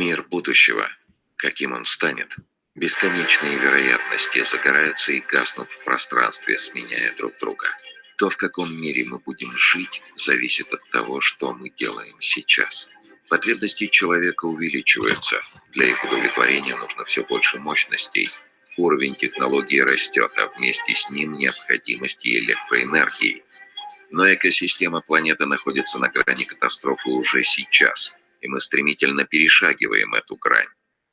Мир будущего. Каким он станет? Бесконечные вероятности загораются и гаснут в пространстве, сменяя друг друга. То, в каком мире мы будем жить, зависит от того, что мы делаем сейчас. Потребности человека увеличиваются. Для их удовлетворения нужно все больше мощностей. Уровень технологии растет, а вместе с ним необходимости электроэнергии. Но экосистема планеты находится на грани катастрофы уже сейчас, и мы стремительно перешагиваем эту грань.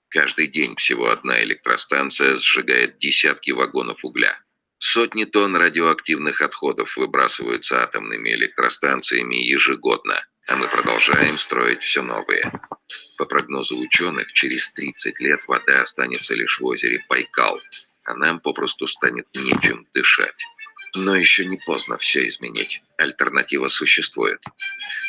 Каждый день всего одна электростанция сжигает десятки вагонов угля. Сотни тонн радиоактивных отходов выбрасываются атомными электростанциями ежегодно, а мы продолжаем строить все новые. По прогнозу ученых, через 30 лет вода останется лишь в озере Байкал, а нам попросту станет нечем дышать. Но еще не поздно все изменить. Альтернатива существует.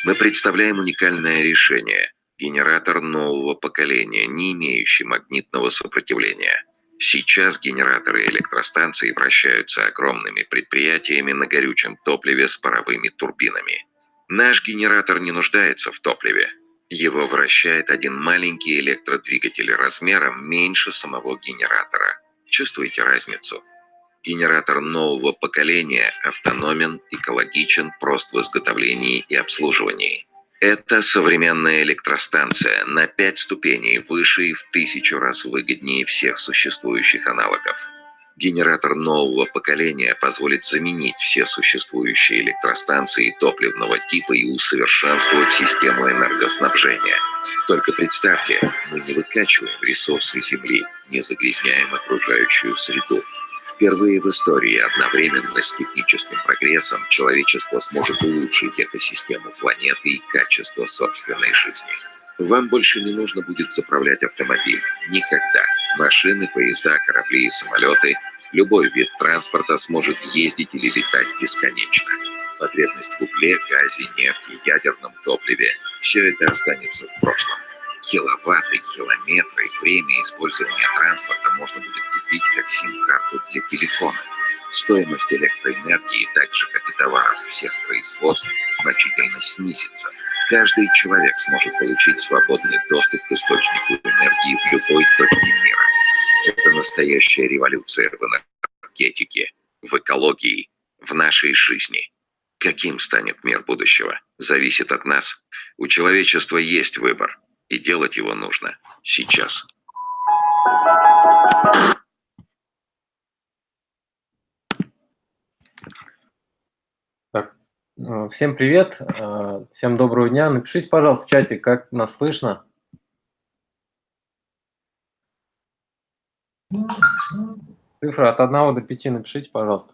Мы представляем уникальное решение – генератор нового поколения, не имеющий магнитного сопротивления. Сейчас генераторы электростанций вращаются огромными предприятиями на горючем топливе с паровыми турбинами. Наш генератор не нуждается в топливе. Его вращает один маленький электродвигатель размером меньше самого генератора. Чувствуете разницу? Генератор нового поколения автономен, экологичен, прост в изготовлении и обслуживании. Это современная электростанция на пять ступеней выше и в тысячу раз выгоднее всех существующих аналогов. Генератор нового поколения позволит заменить все существующие электростанции топливного типа и усовершенствовать систему энергоснабжения. Только представьте, мы не выкачиваем ресурсы Земли, не загрязняем окружающую среду, Впервые в истории одновременно с техническим прогрессом человечество сможет улучшить экосистему планеты и качество собственной жизни. Вам больше не нужно будет заправлять автомобиль. Никогда. Машины, поезда, корабли и самолеты, любой вид транспорта сможет ездить или летать бесконечно. Потребность в угле, газе, нефти, ядерном топливе – все это останется в прошлом киловатты, километры, время использования транспорта можно будет купить как сим-карту для телефона. Стоимость электроэнергии, так же как и товаров всех производств, значительно снизится. Каждый человек сможет получить свободный доступ к источнику энергии в любой точке мира. Это настоящая революция в энергетике, в экологии, в нашей жизни. Каким станет мир будущего, зависит от нас. У человечества есть выбор. И делать его нужно сейчас. Так, э, всем привет, э, всем доброго дня. Напишите, пожалуйста, в чате, как нас слышно. Цифра от 1 до 5 напишите, пожалуйста.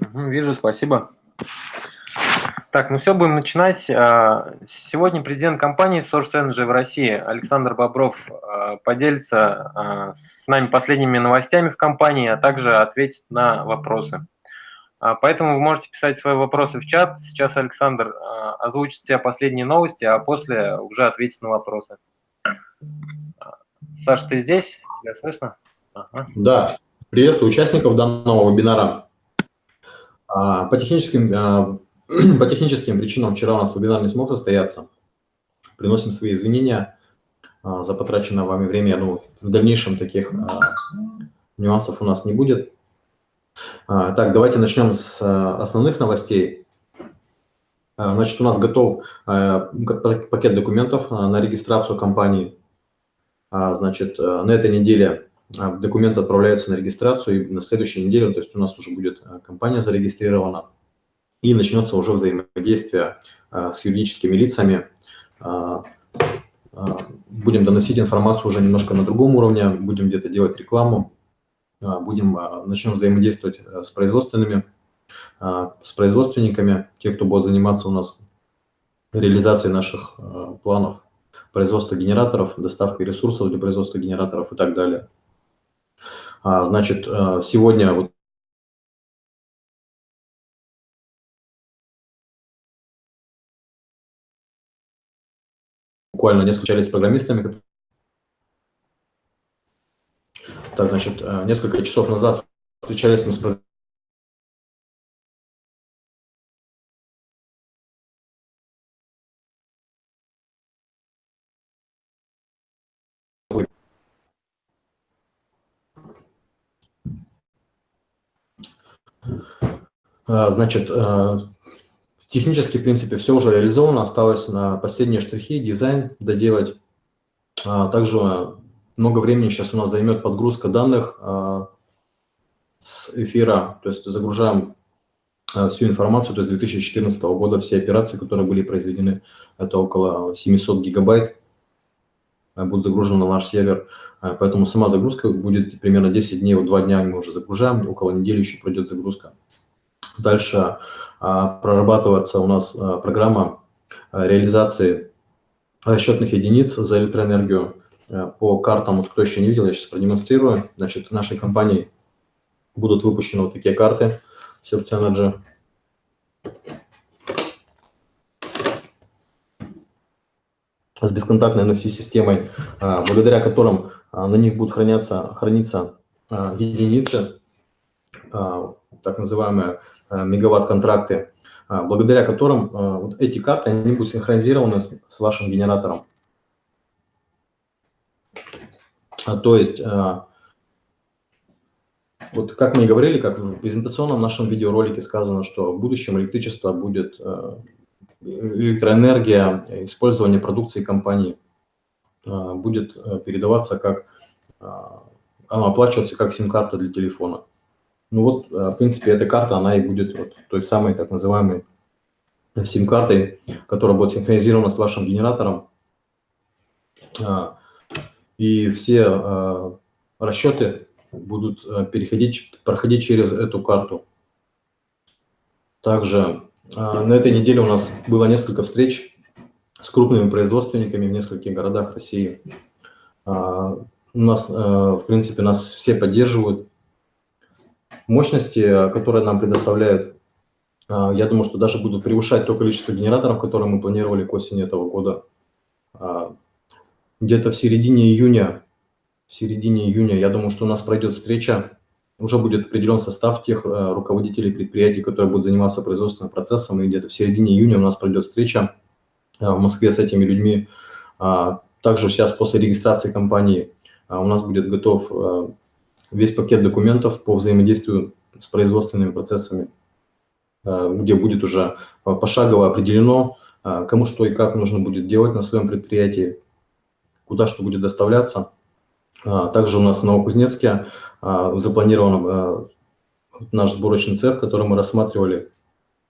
Вижу, спасибо. Так, ну все, будем начинать. А, сегодня президент компании Source Energy в России Александр Бобров а, поделится а, с нами последними новостями в компании, а также ответит на вопросы. Поэтому вы можете писать свои вопросы в чат. Сейчас Александр озвучит все последние новости, а после уже ответит на вопросы. Саша, ты здесь? Тебя слышно? Ага. Да. Приветствую участников данного вебинара. По техническим, по техническим причинам вчера у нас вебинар не смог состояться. Приносим свои извинения а, за потраченное вами время. Я думаю, в дальнейшем таких нюансов у нас не будет. Так, давайте начнем с основных новостей. Значит, у нас готов пакет документов на регистрацию компании. Значит, на этой неделе а, документ отправляется на регистрацию, и на следующей неделе, то есть у нас уже будет а, компания зарегистрирована, и начнется уже взаимодействие а, с юридическими лицами. Будем доносить информацию уже немножко на другом уровне, будем где-то делать рекламу, будем, начнем взаимодействовать с производственными, с производственниками, те, кто будет заниматься у нас реализацией наших планов производства генераторов, доставкой ресурсов для производства генераторов и так далее. А, значит, э, сегодня вот буквально несколько общались с программистами, Так, значит, несколько часов назад встречались мы с А, значит, а, технически, в принципе, все уже реализовано, осталось на последние штрихи, дизайн доделать. А, также много времени сейчас у нас займет подгрузка данных с эфира, то есть загружаем всю информацию, то есть 2014 года все операции, которые были произведены, это около 700 гигабайт, будут загружены на наш сервер. Поэтому сама загрузка будет примерно 10 дней, вот 2 дня мы уже загружаем, около недели еще пройдет загрузка. Дальше а, прорабатываться у нас а, программа а, реализации расчетных единиц за электроэнергию по картам. Вот кто еще не видел, я сейчас продемонстрирую. Значит, нашей компании будут выпущены вот такие карты Surf Energy. с бесконтактной NFC-системой, благодаря которым на них будут храняться, храниться единицы, так называемые Э, мегаватт-контракты, э, благодаря которым э, вот эти карты они будут синхронизированы с, вашим генератором. А, то есть, вот как мы и говорили, как в презентационном нашем видеоролике сказано, что в будущем электричество будет, электроэнергия, использование продукции компании будет передаваться как, она оплачиваться как сим-карта для телефона. Ну вот, э, в принципе, эта карта, она и будет вот той самой так называемой сим-картой, которая будет синхронизирована с вашим генератором. А, и все а, расчеты будут э, переходить, проходить через эту карту. Также а, на этой неделе у нас было несколько встреч с крупными производственниками в нескольких городах России. У нас, э, в принципе, нас все поддерживают, Мощности, э, которые нам предоставляют, э, я думаю, что даже будут превышать то количество генераторов, которые мы планировали к осени этого года. А, где-то в середине июня, в середине июня, я думаю, что у нас пройдет встреча, уже будет определен состав тех э, руководителей предприятий, которые будут заниматься производственным процессом, и где-то в середине июня у нас пройдет встреча в Москве с этими людьми. А, также сейчас после регистрации компании у нас будет готов весь пакет документов по взаимодействию с производственными процессами, э, где будет уже э, пошагово определено, э, кому что и как нужно будет делать на своем предприятии, куда что будет доставляться. Также у нас в Новокузнецке запланирован наш сборочный цех, который мы рассматривали.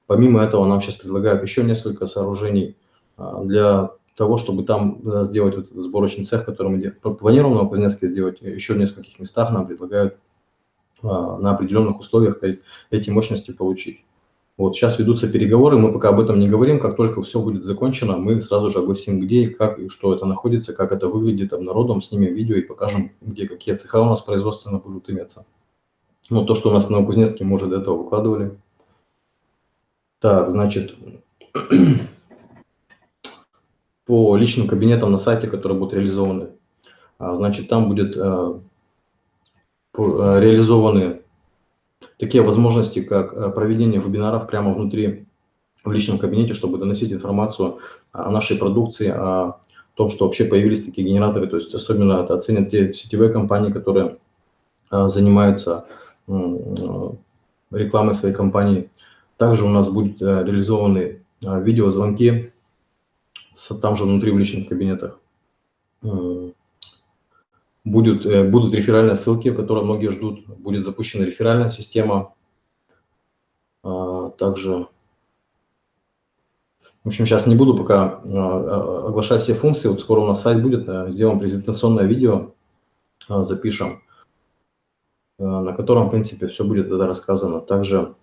Помимо этого нам сейчас предлагают еще несколько сооружений для того, чтобы там сделать вот этот сборочный цех, который мы планируем на Кузнецке сделать, еще в нескольких местах нам предлагают а, на определенных условиях эти мощности получить. Вот сейчас ведутся переговоры, мы пока об этом не говорим, как только все будет закончено, мы сразу же огласим, где и как, и что это находится, как это выглядит, обнародуем, снимем видео и покажем, где какие цеха у нас производственно будут иметься. Ну, то, что у нас на Новокузнецке, мы уже до этого выкладывали. Так, значит, по личным кабинетам на сайте, которые будут реализованы. А, значит, там будет э, э, реализованы такие возможности, как проведение вебинаров прямо внутри в личном кабинете, чтобы доносить информацию о нашей продукции, о том, что вообще появились такие генераторы. То есть особенно это оценят те сетевые компании, которые занимаются рекламой своей компании. Также у нас будут реализованы видеозвонки там же внутри в личных кабинетах. Э, будет, э, будут реферальные ссылки, которые многие ждут. Будет запущена реферальная система. А, также, в общем, сейчас не буду пока а, оглашать все функции. Вот скоро у нас сайт будет, э, сделаем презентационное видео, запишем, на котором, в принципе, все будет тогда рассказано. Также,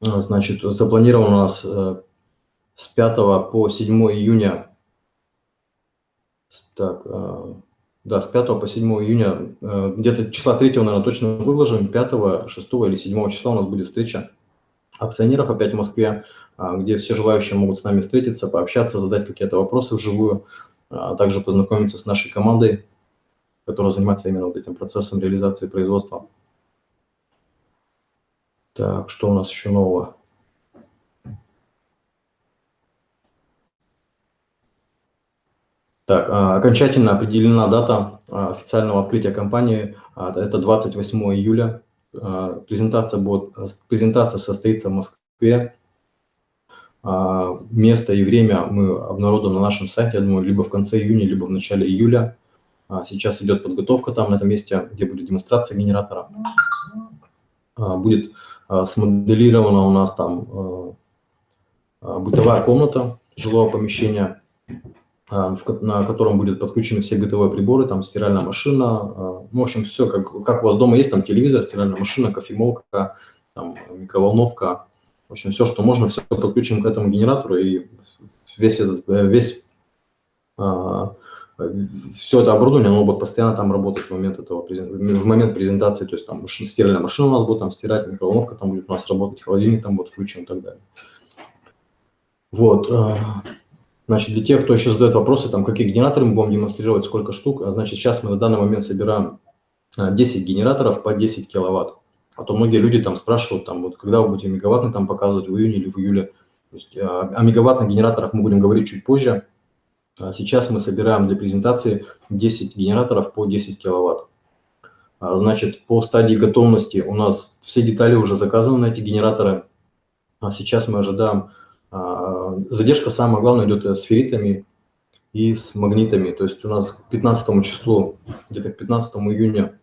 значит, запланирован у нас с 5 по 7 июня, так, э, да, с 5 по 7 июня, э, где-то числа 3, наверное, точно выложим, 5, 6 или 7 числа у нас будет встреча акционеров опять в Москве, э, где все желающие могут с нами встретиться, пообщаться, задать какие-то вопросы вживую, а также познакомиться с нашей командой. которая занимается именно вот этим процессом реализации производства. Так, что у нас еще нового? Так, а, окончательно определена дата а, официального открытия компании. А, это 28 июля. Презентация, будет, презентация состоится в Москве. Место и время мы обнародуем на нашем сайте, я думаю, либо в конце июня, либо в начале июля. Сейчас идет подготовка там, на этом месте, где будет демонстрация генератора. Будет смоделирована у нас там бытовая комната жилого помещения на котором будет подключены все бытовые приборы, там стиральная машина, а, ну, в общем, все, как, как у вас дома есть, там телевизор, стиральная машина, кофемолка, там, микроволновка, в общем, все, что можно, все подключим к этому генератору, и весь этот, э, весь, а, все это оборудование, оно будет постоянно там работать в момент этого, в момент презентации, то есть там стиральная машина у нас будет там стирать, микроволновка там будет у нас работать, холодильник там будет включен и так далее. Вот, Значит, для тех, кто еще задает вопросы, там, какие генераторы мы будем демонстрировать, сколько штук, а, значит, сейчас мы на данный момент собираем 10 а, генераторов по 10 киловатт. А то многие люди там спрашивают, там, вот, когда вы будете мегаваттный там показывать, в июне или в июле. То есть, а, о мегаваттных генераторах мы будем говорить чуть позже. Сейчас мы собираем для презентации 10 генераторов по 10 киловатт. Значит, по стадии готовности у нас все детали уже заказаны на эти генераторы. А сейчас мы ожидаем задержка, самое главное, идет с ферритами и с магнитами. То есть у нас к 15 числу, где-то к 15 июня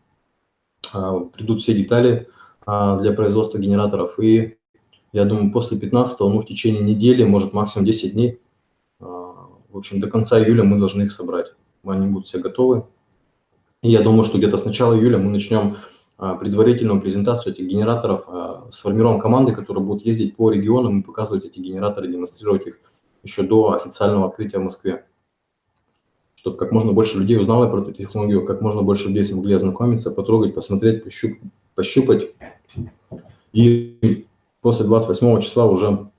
а, придут все детали а, для производства генераторов. И я думаю, после 15, ну, в течение недели, может, максимум 10 дней, в общем, до конца июля мы должны их собрать. Они будут все готовы. И я думаю, что где-то с начала июля мы начнем а, предварительную презентацию этих генераторов, а, сформируем команды, которые будут ездить по регионам и показывать эти генераторы, демонстрировать их еще до официального открытия в Москве. Чтобы как можно больше людей узнало про эту технологию, как можно больше людей смогли ознакомиться, потрогать, посмотреть, пощуп, пощупать. И после 28 числа уже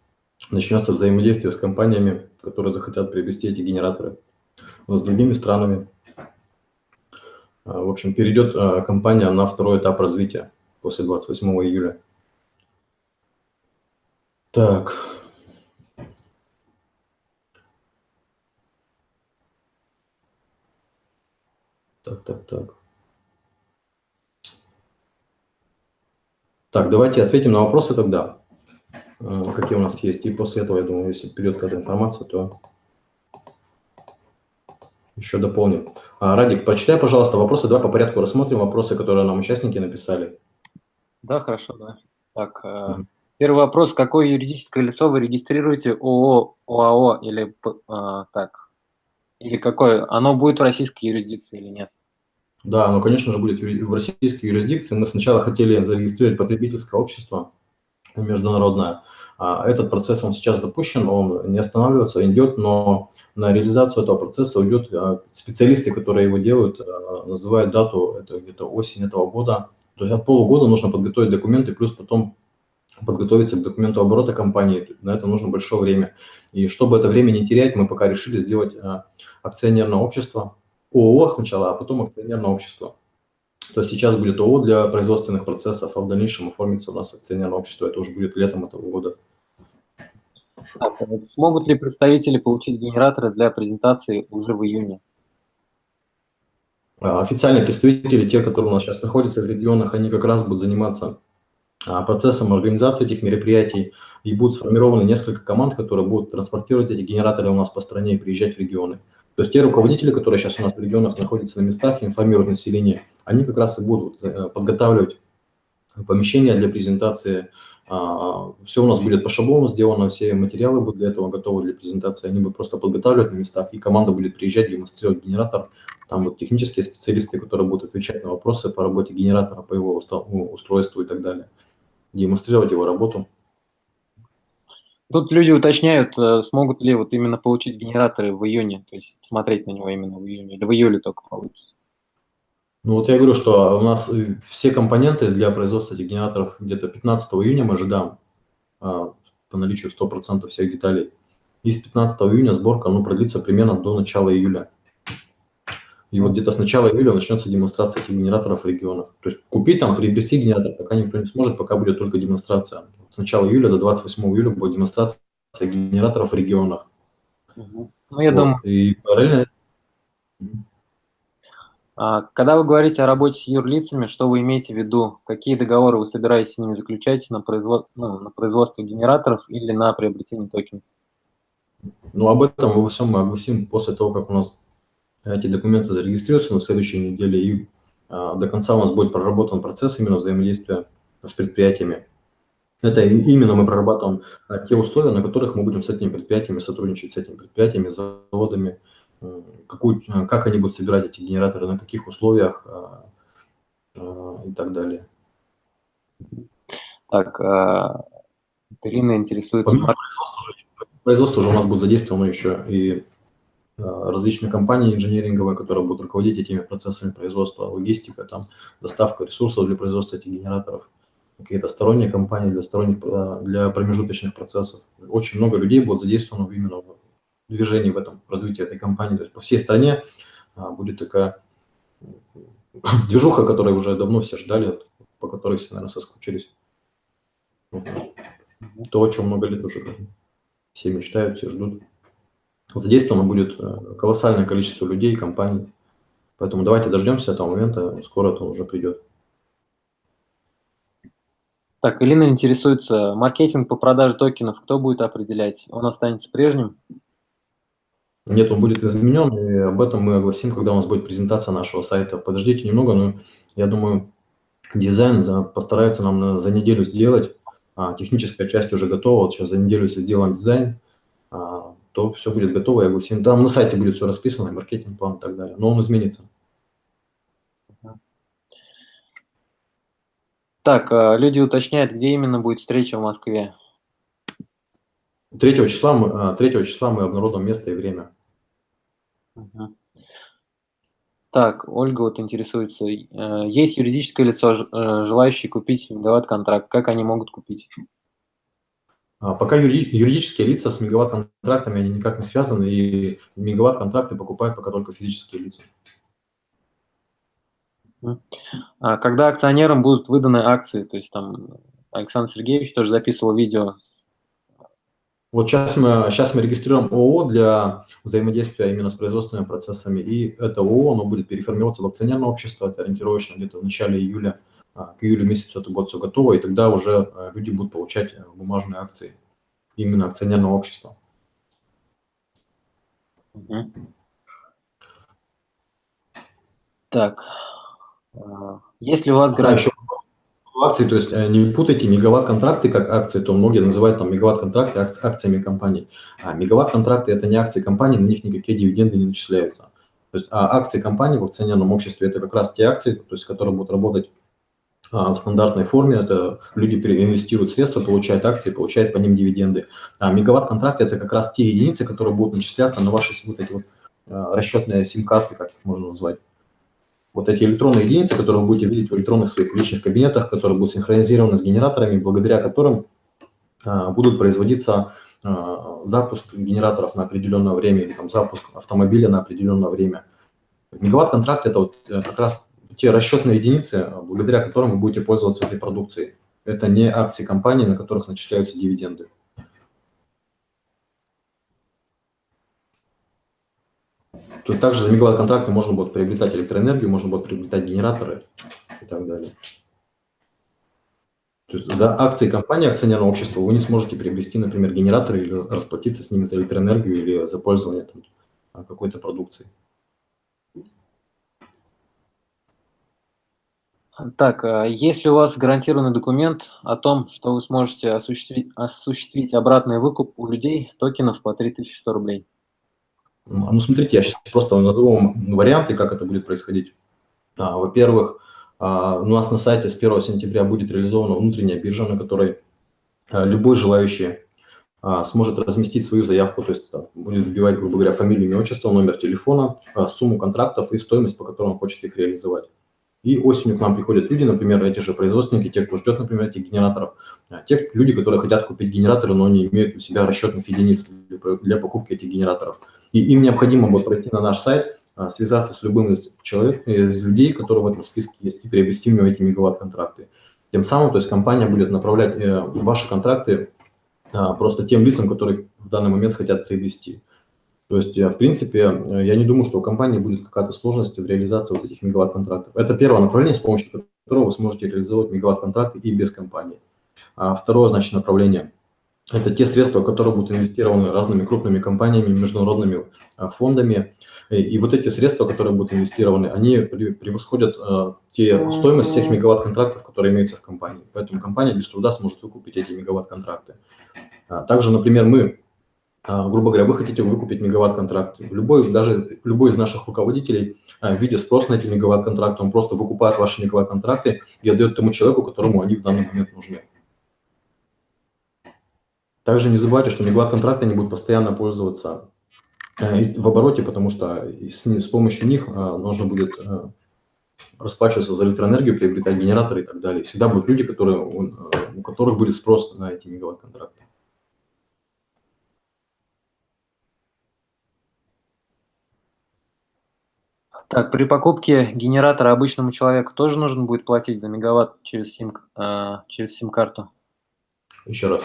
начнется взаимодействие с компаниями, которые захотят приобрести эти генераторы, но с другими странами, а, в общем, перейдет а, компания на второй этап развития после 28 июля. Так. Так, так, так. Так, давайте ответим на вопросы тогда, а, какие у нас есть. И после этого, я думаю, если придет какая-то информация, то еще дополним. А, Радик, прочитай, пожалуйста, вопросы. Давай по порядку рассмотрим вопросы, которые нам участники написали. Да, хорошо, да. Так, угу. первый вопрос. Какое юридическое лицо вы регистрируете ООО, ОАО или а, так? Или какое? Оно будет в российской юрисдикции или нет? Да, оно, конечно же, будет в российской юрисдикции. Мы сначала хотели зарегистрировать потребительское общество международное. А, этот процесс, он сейчас запущен, он не останавливается, идет, но на реализацию этого процесса уйдет а, специалисты, которые его делают, а, называют дату, это где-то осень этого года. То есть от полугода нужно подготовить документы, плюс потом подготовиться к документу оборота компании. На это нужно большое время. И чтобы это время не терять, мы пока решили сделать акционерное общество, ООО сначала, а потом акционерное общество. То есть сейчас будет ООО для производственных процессов, а в дальнейшем оформится у нас акционерное общество. Это уже будет летом этого года. А смогут ли представители получить генераторы для презентации уже в июне? А, официальные представители, те, которые у нас сейчас находятся в регионах, они как раз будут заниматься а, процессом организации этих мероприятий, и будут сформированы несколько команд, которые будут транспортировать эти генераторы у нас по стране и приезжать в регионы. То есть те руководители, которые сейчас у нас в регионах находятся на местах информируют население, они как раз и будут э, подготавливать помещения для презентации а, все у нас будет по шаблону сделано, все материалы будут для этого готовы для презентации, они будут просто подготавливать на местах, и команда будет приезжать, демонстрировать генератор. Там вот технические специалисты, которые будут отвечать на вопросы по работе генератора, по его устройству и так далее, демонстрировать его работу. Тут люди уточняют, э, смогут ли вот именно получить генераторы в июне, то есть смотреть на него именно в июне, или в июле только получится. Ну вот я говорю, что у нас э, все компоненты для производства этих генераторов где-то 15 июня мы ожидаем а, по наличию 100% всех деталей. И с 15 июня сборка ну, продлится примерно до начала июля. И вот где-то с начала июля начнется демонстрация этих генераторов в регионах. То есть купить там, приобрести генератор пока никто не сможет, пока будет только демонстрация. С начала июля до 28 июля будет демонстрация генераторов в регионах. Ну, я Вот. думаю, И параллельно а, когда вы говорите о работе с юрлицами, что вы имеете в виду? Какие договоры вы собираетесь с ними заключать на, производ... ну, на производство генераторов или на приобретение токенов? Ну, об этом во всем мы огласим после того, как у нас эти документы зарегистрируются на следующей неделе, и а, до конца у нас будет проработан процесс именно взаимодействия с предприятиями. Это именно мы прорабатываем а, те условия, на которых мы будем с этими предприятиями сотрудничать, с этими предприятиями, с заводами, какую, а, как они будут собирать эти генераторы, на каких условиях и так далее. Так, Ирина интересуется... Помимо производства, уже- производства уже у нас будет задействовано еще и различные компании инженеринговые, которые будут руководить этими процессами производства, логистика, там, доставка ресурсов для производства этих генераторов, какие-то сторонние компании для, сторонних, а, для промежуточных процессов. Очень много людей будет задействовано именно в движении в этом, в развитии этой компании. То есть по всей стране а, будет такая движуха, которую уже давно все ждали, по которой все, наверное, соскучились. То, о чем много лет уже все мечтают, все ждут. Задействовано будет э, колоссальное количество людей компаний. Поэтому давайте дождемся этого момента, скоро это уже придет. Так, Ирина интересуется, маркетинг по продаже токенов кто будет определять? Он останется прежним? Нет, он будет изменен, и об этом мы огласим, когда у нас будет презентация нашего сайта. Подождите немного, но я думаю, дизайн за- постараются нам на- за неделю сделать. А, техническая часть уже готова, вот сейчас за неделю, сделаем дизайн, а, то все будет готово и огласим. Там на сайте будет все расписано, и маркетинг план и так далее, но он изменится. Так, а, люди уточняют, где именно будет встреча в Москве. 3 числа мы, а, 3 числа мы обнародуем место и время. Так, Ольга вот интересуется, э, есть юридическое лицо, э, желающее купить мегаватт-контракт, как они могут купить? А, Пока юри- юридические лица с мегаватт-контрактами они никак не связаны, и мегаватт-контракты покупают пока только физические лица. А когда акционерам будут выданы акции, то есть там Александр Сергеевич тоже записывал видео. Вот сейчас мы, сейчас мы регистрируем ООО для взаимодействия именно с производственными процессами, и это ООО, оно будет переформироваться в акционерное общество, это ориентировочно где-то в начале июля, к июлю месяцу это будет все готово, и тогда уже а, люди будут получать э, бумажные акции именно акционерного общества. Так, а, есть ли у вас Да, гарантия? еще акции, то есть э, не путайте мегаватт-контракты как акции, то многие называют там мегаватт-контракты ак- акциями компаний. А мегаватт-контракты это не акции компании, на них никакие дивиденды не начисляются. То есть а акции компании в акционерном обществе это как раз те акции, то есть которые будут работать а, в стандартной форме. Это люди переинвестируют средства, получают акции, получают по ним дивиденды. А мегаватт-контракты это как раз те единицы, которые будут начисляться на ваши вот эти вот а, расчетные сим-карты, как их можно назвать вот эти электронные единицы, которые вы будете видеть в электронных своих личных кабинетах, которые будут синхронизированы с генераторами, благодаря которым а, будут производиться а, запуск генераторов на определенное время или там, запуск автомобиля на определенное время. Мегаватт-контракт – это вот э, как раз те расчетные единицы, а, благодаря которым вы будете пользоваться этой продукцией. Это не акции компании, на которых начисляются дивиденды. Есть также за мегаватт-контракты можно будет приобретать электроэнергию, можно будет приобретать генераторы и так далее. То есть за акции компании, акционерного общества вы не сможете приобрести, например, генераторы или расплатиться с ними за электроэнергию или за пользование а, какой-то продукцией. Так, а есть ли у вас гарантированный документ о том, что вы сможете осуществить, осуществить обратный выкуп у людей токенов по 3100 рублей? Ну, ну, смотрите, я сейчас просто назову вам варианты, как это будет происходить. А, Во-первых, а, у нас на сайте с 1 сентября будет реализована внутренняя биржа, на которой а, любой желающий а, сможет разместить свою заявку, то есть будет вбивать, грубо говоря, фамилию, имя, отчество, номер телефона, а, сумму контрактов и стоимость, по которой он хочет их реализовать. И осенью к нам приходят люди, например, эти же производственники, те, кто ждет, например, этих генераторов, а, те люди, которые хотят купить генераторы, но не имеют у себя расчетных единиц для, покупки этих генераторов. И им необходимо будет пройти на наш сайт, а, связаться с любым из человек, из людей, которые в этом списке есть, и приобрести у него эти мегаватт-контракты. Тем самым, то есть компания будет направлять э, ваши контракты а, просто тем лицам, которые в данный момент хотят приобрести. То есть, э, в принципе, э, я не думаю, что у компании будет какая-то сложность в реализации вот этих мегаватт-контрактов. Это первое направление, с помощью которого вы сможете реализовать мегаватт-контракты и без компании. А второе, значит, направление – это те средства, которые будут инвестированы разными крупными компаниями, международными а, фондами. И вот эти средства, которые будут инвестированы, они превосходят а, те стоимость всех мегаватт-контрактов, которые имеются в компании. Поэтому компания без труда сможет выкупить эти мегаватт-контракты. Также, например, мы а, грубо говоря, вы хотите выкупить мегаватт-контракт. Любой, даже любой из наших руководителей, а, видя спрос на эти мегаватт-контракты, он просто выкупает ваши мегаватт-контракты и отдает тому человеку, которому они в данный момент нужны. Также не забывайте, что мегаватт-контракты не будут постоянно пользоваться э, в обороте, потому что с, с помощью них а, нужно будет э, расплачиваться за электроэнергию, приобретать генераторы и так далее. Всегда будут люди, которые, у которых будет спрос на эти мегаватт-контракты. Так, при покупке генератора обычному человеку тоже нужно будет платить за мегаватт через сим, э, через сим-карту? Еще раз.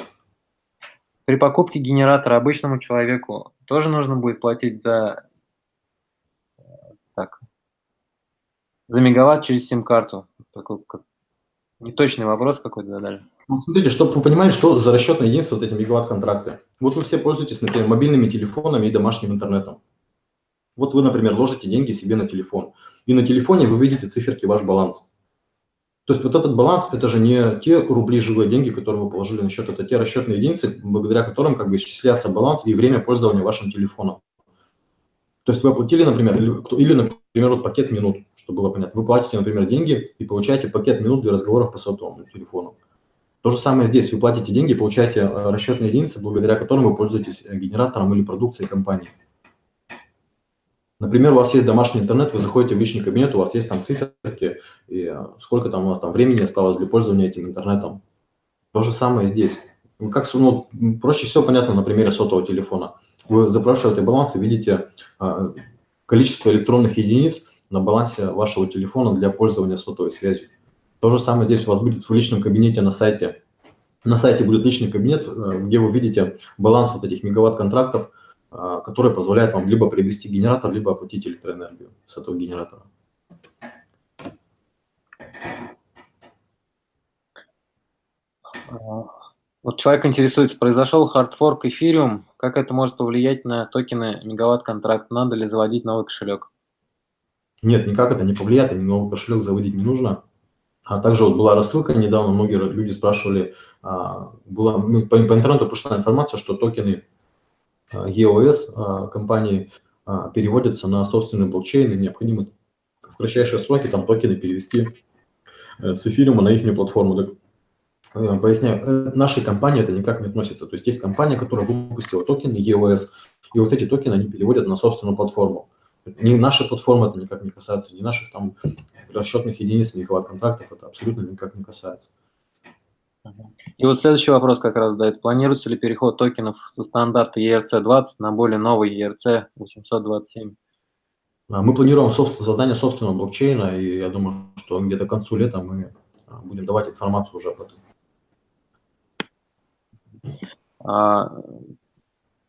При покупке генератора обычному человеку тоже нужно будет платить за, так, за мегаватт через сим-карту? Такой как, неточный вопрос какой-то задали. Ну, смотрите, чтобы вы понимали, что за расчетные единицы вот эти мегаватт-контракты. Вот вы все пользуетесь, например, мобильными телефонами и домашним интернетом. Вот вы, например, ложите деньги себе на телефон, и на телефоне вы видите циферки ваш баланс. То есть вот этот баланс – это же не те рубли живые деньги, которые вы положили на счет, это те расчетные единицы, благодаря которым как бы исчисляется баланс и время пользования вашим телефоном. То есть вы оплатили, например, или, или например, вот пакет минут, чтобы было понятно. Вы платите, например, деньги и получаете пакет минут для разговоров по сотовому телефону. То же самое здесь. Вы платите деньги, получаете э, расчетные единицы, благодаря которым вы пользуетесь э, генератором или продукцией компании. Например, у вас есть домашний интернет, вы заходите в личный кабинет, у вас есть там циферки, и э, сколько там у вас там времени осталось для пользования этим интернетом. То же самое здесь. Как, ну, проще всего понятно на примере сотового телефона. Вы запрашиваете баланс и видите а, количество электронных единиц на балансе вашего телефона для пользования сотовой связью. То же самое здесь у вас будет в личном кабинете на сайте. На сайте будет личный кабинет, э, где вы видите баланс вот этих мегаватт-контрактов, а, который позволяет вам либо приобрести генератор, либо оплатить электроэнергию с этого генератора. Вот человек интересуется, произошел хардфорк эфириум, как это может повлиять на токены мегаватт-контракт, надо ли заводить новый кошелек? Нет, никак это не повлияет, новый кошелек заводить не нужно. А также вот была рассылка недавно, многие люди спрашивали, а, была, ну, по, по интернету пришла информация, что токены EOS а, компании а, переводятся на собственный блокчейн, и необходимо в кратчайшие сроки там токены перевести э, с эфириума на их платформу. Так, э, поясняю, э, нашей компании это никак не относится. То есть есть компания, которая выпустила токены EOS, и вот эти токены они переводят на собственную платформу. Ни нашей платформы это никак не касается, ни наших там расчетных единиц, мегаватт-контрактов это абсолютно никак не касается. И вот следующий вопрос как раз дает. Планируется ли переход токенов со стандарта ERC-20 на более новый ERC-827? А, мы планируем собственно, создание собственного блокчейна, и я думаю, что где-то к концу лета мы а, будем давать информацию уже об этом. А,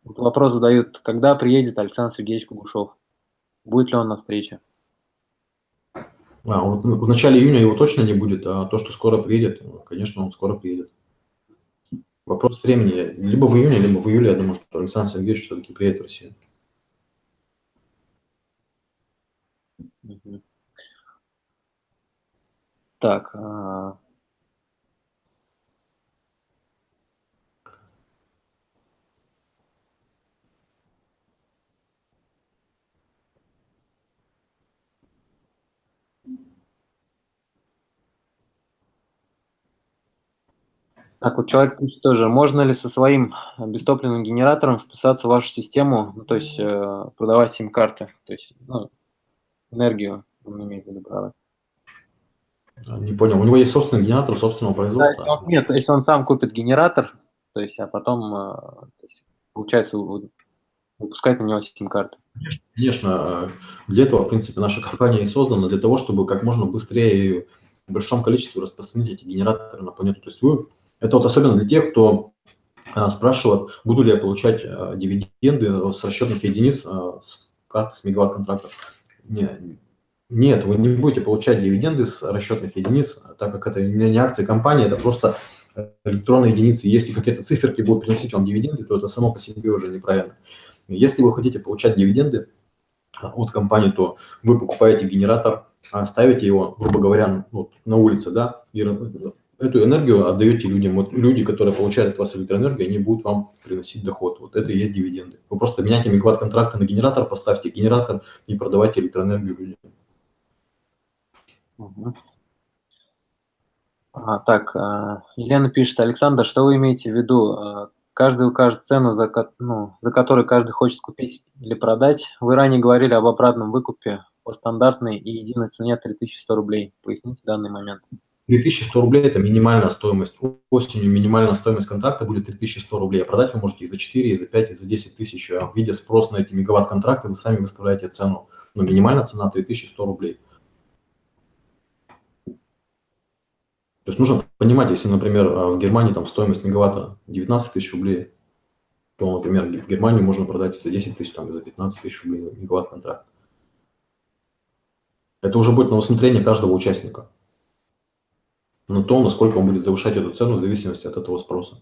вопрос задают, когда приедет Александр Сергеевич Кугушев? Будет ли он на встрече? А, вот в начале июня его точно не будет, а то, что скоро приедет, конечно, он скоро приедет. Вопрос времени. Либо в июне, либо в июле, я думаю, что Александр Сергеевич все-таки приедет в Россию. Так, Так, вот человек пишет тоже, можно ли со своим бестопливным генератором вписаться в вашу систему, ну, то есть э, продавать сим-карты, то есть ну, энергию он имеет в виду продавать. Не понял, у него есть собственный генератор собственного производства? Да, если он, нет, если он сам купит генератор, то есть, а потом, э, то есть, получается, выпускать на него сим-карты. Конечно, для этого, в принципе, наша компания и создана, для того, чтобы как можно быстрее и в большом количестве распространить эти генераторы на планету. То есть вы, это вот особенно для тех, кто а, спрашивает, буду ли я получать а, дивиденды с расчетных единиц а, с карты с мегаватт-контрактов. Не, нет, вы не будете получать дивиденды с расчетных единиц, так как это не акции компании, это просто электронные единицы. Если какие-то циферки будут приносить вам дивиденды, то это само по себе уже неправильно. Если вы хотите получать дивиденды от компании, то вы покупаете генератор, ставите его, грубо говоря, ну, на улице, да, и эту энергию отдаете людям. Вот люди, которые получают от вас электроэнергию, они будут вам приносить доход. Вот это и есть дивиденды. Вы просто меняйте мегаватт-контракты на генератор, поставьте генератор и продавайте электроэнергию людям. Угу. А, так, а, Елена пишет, Александр, что вы имеете в виду? А, каждый укажет цену, за, ну, за которую каждый хочет купить или продать. Вы ранее говорили об обратном выкупе по стандартной и единой цене 3100 рублей. Поясните данный момент. 3100 рублей – это минимальная стоимость. Осенью минимальная стоимость контракта будет 3100 рублей. А продать вы можете и за 4, и за 5, и за 10 тысяч. А видя спрос на эти мегаватт-контракты, вы сами выставляете цену. Но минимальная цена 3100 рублей. То есть нужно понимать, если, например, в Германии там стоимость мегаватта 19 тысяч рублей, то, например, в Германии можно продать и за 10 тысяч, там, и за 15 тысяч рублей мегаватт-контракт. Это уже будет на усмотрение каждого участника на то, насколько он будет завышать эту цену в зависимости от этого спроса.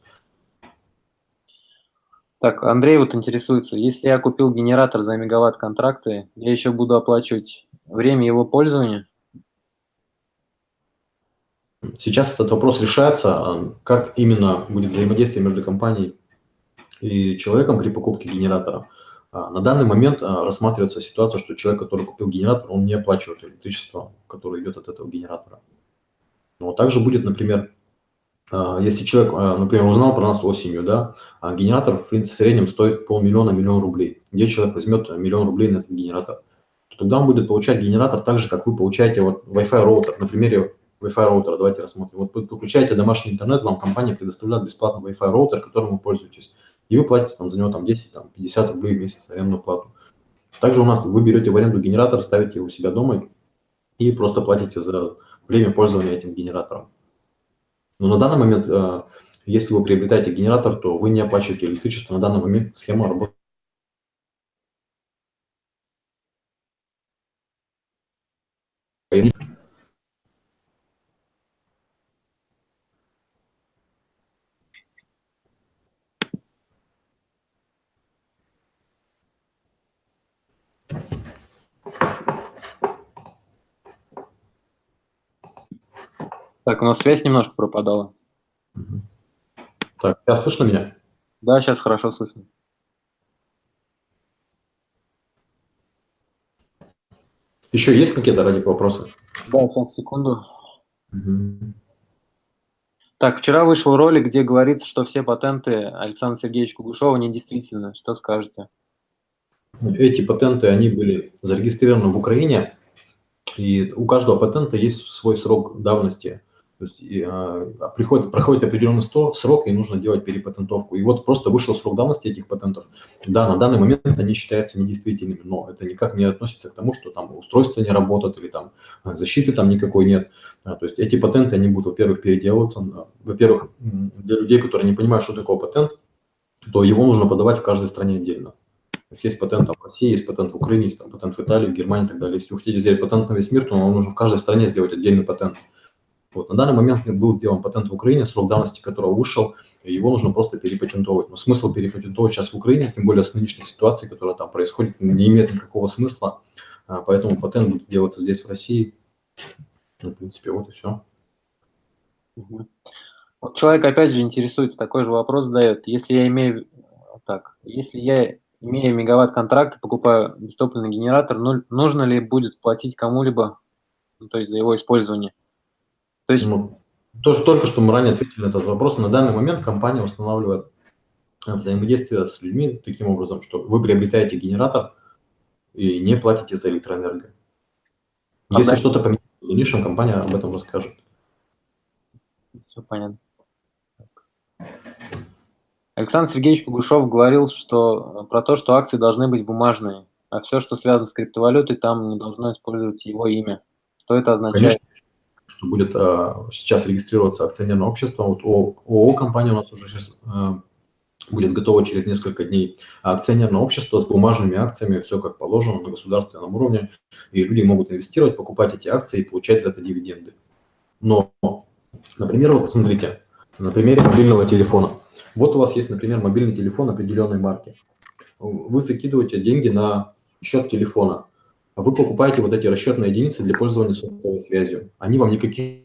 Так, Андрей вот интересуется, если я купил генератор за мегаватт контракты, я еще буду оплачивать время его пользования? Сейчас этот вопрос решается, а, как именно будет взаимодействие между компанией и человеком при покупке генератора. А, на данный момент а, рассматривается ситуация, что человек, который купил генератор, он не оплачивает электричество, которое идет от этого генератора. Но также будет, например, а, если человек, а, например, узнал про нас осенью, да, а генератор в, среднем стоит полмиллиона, миллион рублей, где человек возьмет миллион рублей на этот генератор, то тогда он будет получать генератор так же, как вы получаете вот Wi-Fi роутер. На примере Wi-Fi роутера давайте рассмотрим. Вот вы подключаете домашний интернет, вам компания предоставляет бесплатно Wi-Fi роутер, которым вы пользуетесь, и вы платите там, за него там, 10, там, 50 рублей в месяц арендную плату. Также у нас вы берете в аренду генератор, ставите его у себя дома и просто платите за время пользования этим генератором. Но на данный момент, э, если вы приобретаете генератор, то вы не оплачиваете электричество. На данный момент схема работает. Так, у нас связь немножко пропадала. Так, сейчас слышно меня? Да, сейчас хорошо слышно. Еще есть какие-то ради вопросы? Да, сейчас, секунду. Угу. Так, вчера вышел ролик, где говорится, что все патенты Александра Сергеевича Кугушева недействительны. Что скажете? Эти патенты, они были зарегистрированы в Украине, и у каждого патента есть свой срок давности. То есть а, приходит, проходит определенный срок, и нужно делать перепатентовку. И вот просто вышел срок давности этих патентов. Да, на данный момент они считаются недействительными, но это никак не относится к тому, что там устройство не работает или там а, защиты там никакой нет. А, то есть эти патенты, они будут, во-первых, переделываться. Во-первых, для людей, которые не понимают, что такое патент, то его нужно подавать в каждой стране отдельно. То есть, есть патент в России, есть патент в Украине, есть там, патент в Италии, в Германии и так далее. Если вы хотите сделать патент на весь мир, то вам нужно в каждой стране сделать отдельный патент. Вот. На данный момент был сделан патент в Украине, срок давности которого вышел, его нужно просто перепатентовать. Но смысл перепатентовать сейчас в Украине, тем более с нынешней ситуацией, которая там происходит, не имеет никакого смысла. А, поэтому патент будет делаться здесь, в России. Ну, в принципе, вот и все. Вот человек опять же интересуется, такой же вопрос задает. Если я имею так, если я имея мегаватт-контракт и покупаю бестопливный генератор, ну, нужно ли будет платить кому-либо, ну, то есть за его использование? То есть ну, то, что только что мы ранее ответили на этот вопрос, на данный момент компания устанавливает э, взаимодействие с людьми таким образом, что вы приобретаете генератор и не платите за электроэнергию. А Если что-то поменяется в дальнейшем, компания об этом расскажет. Все понятно. Александр Сергеевич Погушев говорил что, про то, что акции должны быть бумажные, а все, что связано с криптовалютой, там не должно использовать его имя. Что это означает? Конечно, что будет а, сейчас регистрироваться акционерное общество. Вот ООО компания у нас уже сейчас а, будет готова через несколько дней. А акционерное общество с бумажными акциями, все как положено на государственном уровне, и люди могут инвестировать, покупать эти акции и получать за это дивиденды. Но, например, вот посмотрите, на примере мобильного телефона. Вот у вас есть, например, мобильный телефон определенной марки. Вы закидываете деньги на счет телефона. А вы покупаете вот эти расчетные единицы для пользования сотовой связью. Они вам никаких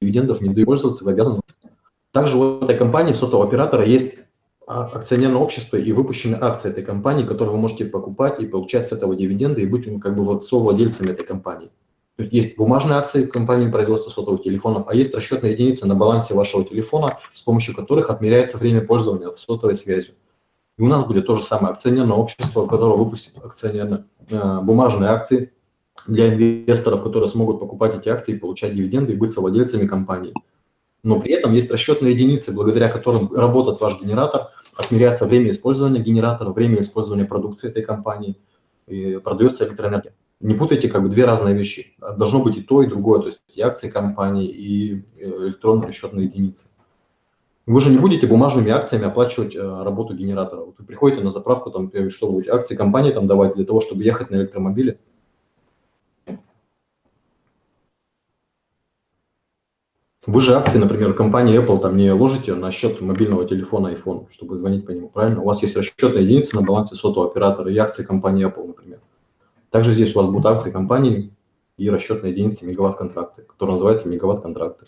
дивидендов не дают пользоваться, вы обязаны. Также у этой компании сотового оператора есть а, акционерное общество и выпущены акции этой компании, которые вы можете покупать и получать с этого дивиденды и быть как бы совладельцами этой компании. Есть бумажные акции компании производства сотовых телефонов, а есть расчетные единицы на балансе вашего телефона, с помощью которых отмеряется время пользования сотовой связью. И у нас будет то же самое акционерное общество, которое выпустит акционерно, э, бумажные акции для инвесторов, которые смогут покупать эти акции, получать дивиденды и быть совладельцами компании. Но при этом есть расчетные единицы, благодаря которым работает ваш генератор, отмеряется время использования генератора, время использования продукции этой компании, и продается электроэнергия. Не путайте как бы две разные вещи. Должно быть и то, и другое, то есть и акции компании, и э, электронные расчетные единицы. Вы же не будете бумажными акциями оплачивать э, работу генератора. Вот вы приходите на заправку, там, что будете, акции компании там давать для того, чтобы ехать на электромобиле, Вы же акции, например, компании Apple там не ложите на счет мобильного телефона iPhone, чтобы звонить по нему, правильно? У вас есть расчетная единица на балансе сотового оператора и акции компании Apple, например. Также здесь у вас будут акции компании и расчетная единица мегаватт-контракты, которые называются мегаватт-контракты.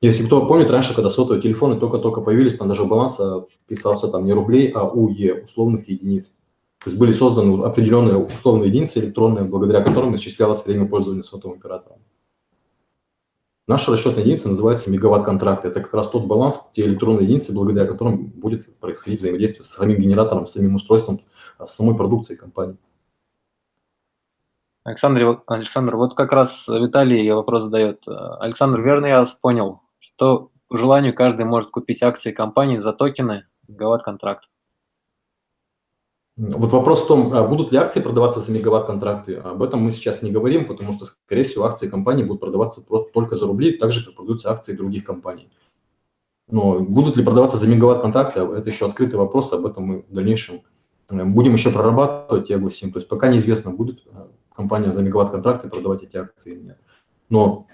Если кто помнит, раньше, когда сотовые телефоны только-только появились, там даже баланс а, писался там не рублей, а УЕ, условных единиц. То есть были созданы определенные условные единицы электронные, благодаря которым исчислялось время пользования сотовым оператором. Наша расчетная единица называется мегаватт-контракт. Это как раз тот баланс, те электронные единицы, благодаря которым будет происходить взаимодействие с самим генератором, с самим устройством, с самой продукцией компании. Александр, Александр, вот как раз Виталий вопрос задает. Александр, верно я вас понял, что по желанию каждый может купить акции компании за токены мегаватт-контракт? Вот вопрос в том, а будут ли акции продаваться за мегаватт-контракты. Об этом мы сейчас не говорим, потому что, скорее всего, акции компании будут продаваться только за рубли, так же, как продаются акции других компаний. Но будут ли продаваться за мегаватт-контракты, это еще открытый вопрос, об этом мы в дальнейшем э, будем еще прорабатывать и огласим. То есть пока неизвестно, будет э, компания за мегаватт-контракты продавать эти акции или нет. Но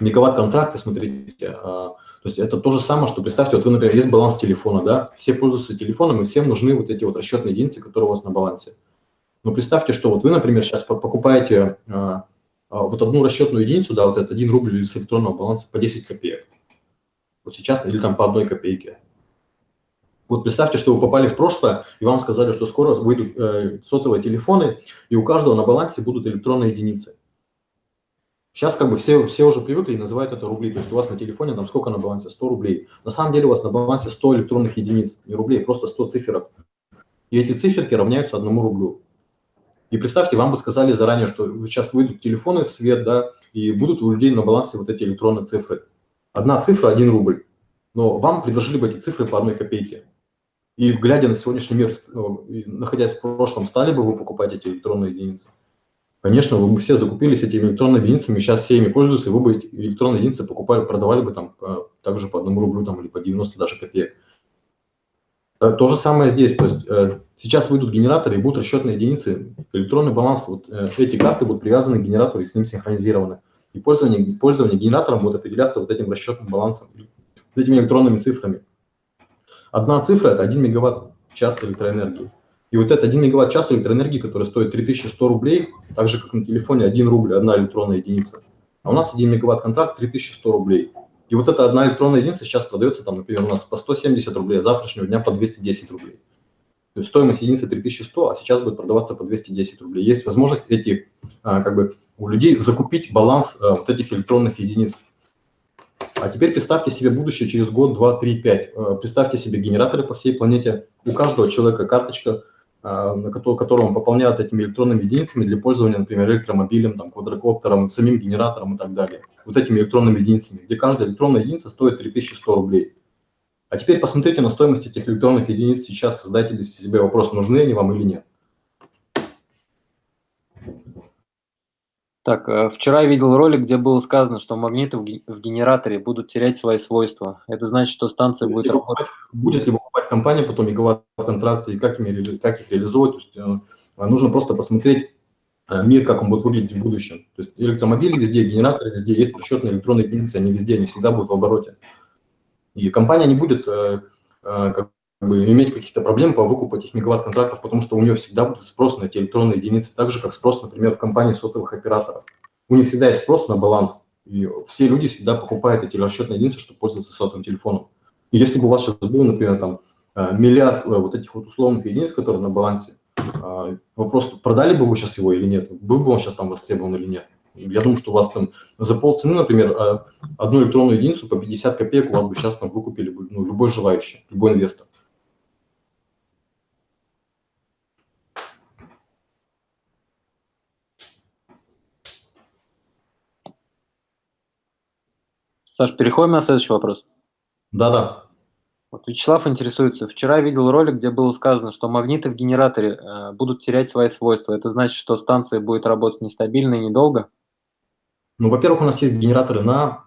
мегаватт-контракты, смотрите, а, то есть это то же самое, что представьте, вот вы, например, есть баланс телефона, да, все пользуются телефоном, и всем нужны вот эти вот расчетные единицы, которые у вас на балансе. Но представьте, что вот вы, например, сейчас покупаете а, а, вот одну расчетную единицу, да, вот это 1 рубль с электронного баланса по 10 копеек. Вот сейчас, или там по одной копейке. Вот представьте, что вы попали в прошлое, и вам сказали, что скоро выйдут э, сотовые телефоны, и у каждого на балансе будут электронные единицы. Сейчас как бы все, все уже привыкли и называют это рубли. То есть у вас на телефоне там сколько на балансе? 100 рублей. На самом деле у вас на балансе 100 электронных единиц, не рублей, просто 100 циферок. И эти циферки равняются одному рублю. И представьте, вам бы сказали заранее, что сейчас выйдут телефоны в свет, да, и будут у людей на балансе вот эти электронные цифры. Одна цифра – 1 рубль. Но вам предложили бы эти цифры по одной копейке. И глядя на сегодняшний мир, э, находясь в прошлом, стали бы вы покупать эти электронные единицы? Конечно, вы бы все закупились этими электронными единицами, сейчас все ими пользуются, и вы бы эти электронные единицы покупали, продавали бы там э, также по одному рублю там, или по 90 даже копеек. Э, то же самое здесь. То есть сейчас выйдут генераторы и будут расчетные единицы. Электронный баланс, вот эти карты будут привязаны к генератору и с ним синхронизированы. И пользование, пользование генератором будет определяться вот этим расчетным балансом, этими электронными цифрами. Одна цифра – это 1 мегаватт час электроэнергии. И вот этот 1 мегаватт-час электроэнергии, который стоит 3100 рублей, так же, как на телефоне 1 рубль, одна электронная единица. А у нас 1 мегаватт-контракт 3100 рублей. И вот эта одна электронная единица сейчас продается, там, например, у нас по 170 рублей, а завтрашнего дня по 210 рублей. То есть стоимость единицы 3100, а сейчас будет продаваться по 210 рублей. Есть возможность эти, а, как бы, у людей закупить баланс а, вот этих электронных единиц. А теперь представьте себе будущее через год, два, три, пять. Представьте себе генераторы по всей планете. У каждого человека карточка а, на котором пополняют этими электронными единицами для пользования, например, электромобилем, там, квадрокоптером, самим генератором и так далее. Вот этими электронными единицами, где каждая электронная единица стоит 3100 рублей. А теперь посмотрите на стоимость этих электронных единиц сейчас, задайте себя вопрос, нужны они вам или нет. Так, э, вчера я видел ролик, где было сказано, что магниты в генераторе будут терять свои свойства. Это значит, что станция будет, будет работать. Будет ли покупать компания потом мегаватт-контракты и как, ими, как их реализовывать? То есть, э, нужно просто посмотреть э, мир, как он будет выглядеть в будущем. То есть электромобили везде, генераторы везде, есть расчетные электронные единицы, они везде, они всегда будут в обороте. И компания не будет как бы, иметь какие-то проблемы по выкупу этих мегаватт-контрактов, потому что у нее всегда будет спрос на эти электронные единицы, так же, как спрос, например, в компании сотовых операторов. У них всегда есть спрос на баланс, и все люди всегда покупают эти расчетные единицы, чтобы пользоваться сотовым телефоном. И если бы у вас сейчас был, например, там, э, миллиард э, вот этих вот условных единиц, которые на балансе, э, вопрос, продали бы вы сейчас его или нет, был бы он сейчас там востребован или нет. Я думаю, что у вас там за полцены, например, одну электронную единицу по 50 копеек у вас бы сейчас там выкупили бы ну, любой желающий, любой инвестор. Саш, переходим на следующий вопрос. Да-да. Вот Вячеслав интересуется. Вчера видел ролик, где было сказано, что магниты в генераторе э, будут терять свои свойства. Это значит, что станция будет работать нестабильно и недолго? Ну, во-первых, у нас есть генераторы на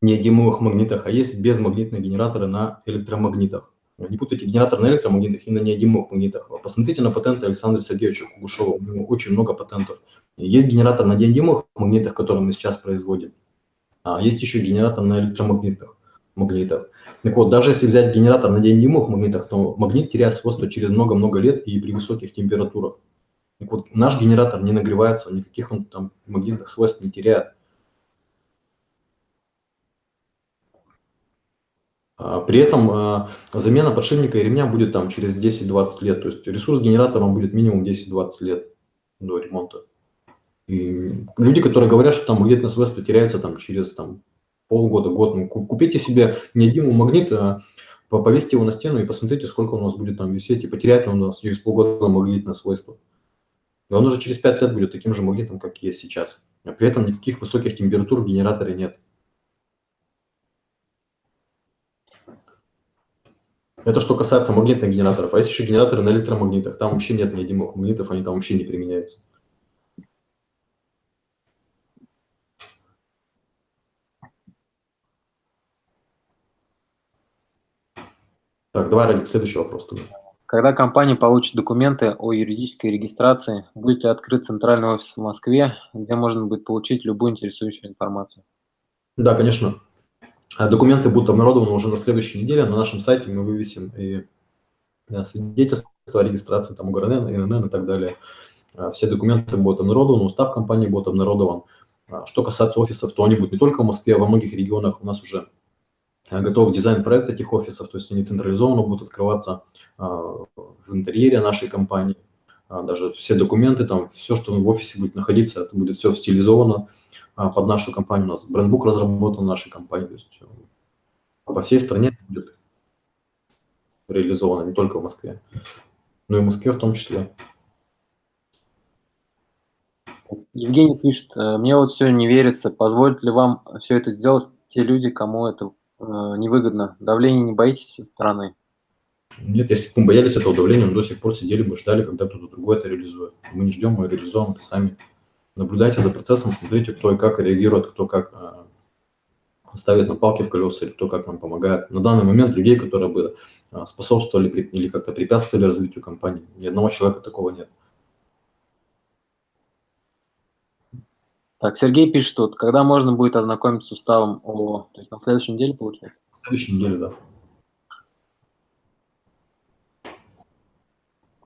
неодимовых магнитах, а есть безмагнитные генераторы на электромагнитах. Не путайте генератор на электромагнитах и на неодимовых магнитах. Посмотрите на патенты Александра Сергеевича Кугушева. У него очень много патентов. Есть генератор на неодимовых магнитах, который мы сейчас производим. А есть еще генератор на электромагнитах. Магнитах. Так вот, даже если взять генератор на неодимовых магнитах, то магнит теряет свойства через много-много лет и при высоких температурах. Так вот, наш генератор не нагревается, никаких он там магнитных свойств не теряет. А при этом а, замена подшипника и ремня будет там через 10-20 лет. То есть ресурс генератора будет минимум 10-20 лет до ремонта. И люди, которые говорят, что там магнитные свойства теряются там, через там, полгода, год, ну, купите себе неодимый магнит, а повесьте его на стену и посмотрите, сколько у нас будет там висеть, и потеряет он у нас через полгода магнитное свойство. И он уже через 5 лет будет таким же магнитом, как есть сейчас. А при этом никаких высоких температур в генераторе нет. Это что касается магнитных генераторов. А есть еще генераторы на электромагнитах. Там вообще нет неодимых магнитов, они там вообще не применяются. Так, давай, Радик, следующий вопрос тогда. Когда компания получит документы о юридической регистрации, будет ли открыт центральный офис в Москве, где можно будет получить любую интересующую информацию? Да, конечно. А документы будут обнародованы уже на следующей неделе. На нашем сайте мы вывесим и свидетельство о регистрации, там, УГРН, ИНН и так далее. А все документы будут обнародованы, устав компании будет обнародован. А что касается офисов, то они будут не только в Москве, а во многих регионах у нас уже готов дизайн-проект этих офисов, то есть они централизованно будут открываться а, в интерьере нашей компании. А, даже все документы, там, все, что в офисе будет находиться, это будет все стилизовано под нашу компанию. У нас брендбук разработан в нашей компании, то есть э, по всей стране будет реализовано, не только в Москве, но и в Москве в том числе. Евгений пишет, э, мне вот все не верится, позволит ли вам все это сделать те люди, кому это Э, невыгодно? Давление не боитесь со стороны? Нет, если бы мы боялись этого давления, мы до сих пор сидели бы, ждали, когда кто-то другой это реализует. Мы не ждем, мы реализуем это сами. Наблюдайте за процессом, смотрите, кто и как реагирует, кто как э, ставит на палки в колеса, или кто как нам помогает. На данный момент людей, которые бы э, способствовали или как-то препятствовали развитию компании, ни одного человека такого нет. Так, Сергей пишет тут, когда можно будет ознакомиться с уставом ООО? То есть на следующей неделе, получается? На следующей неделе, да.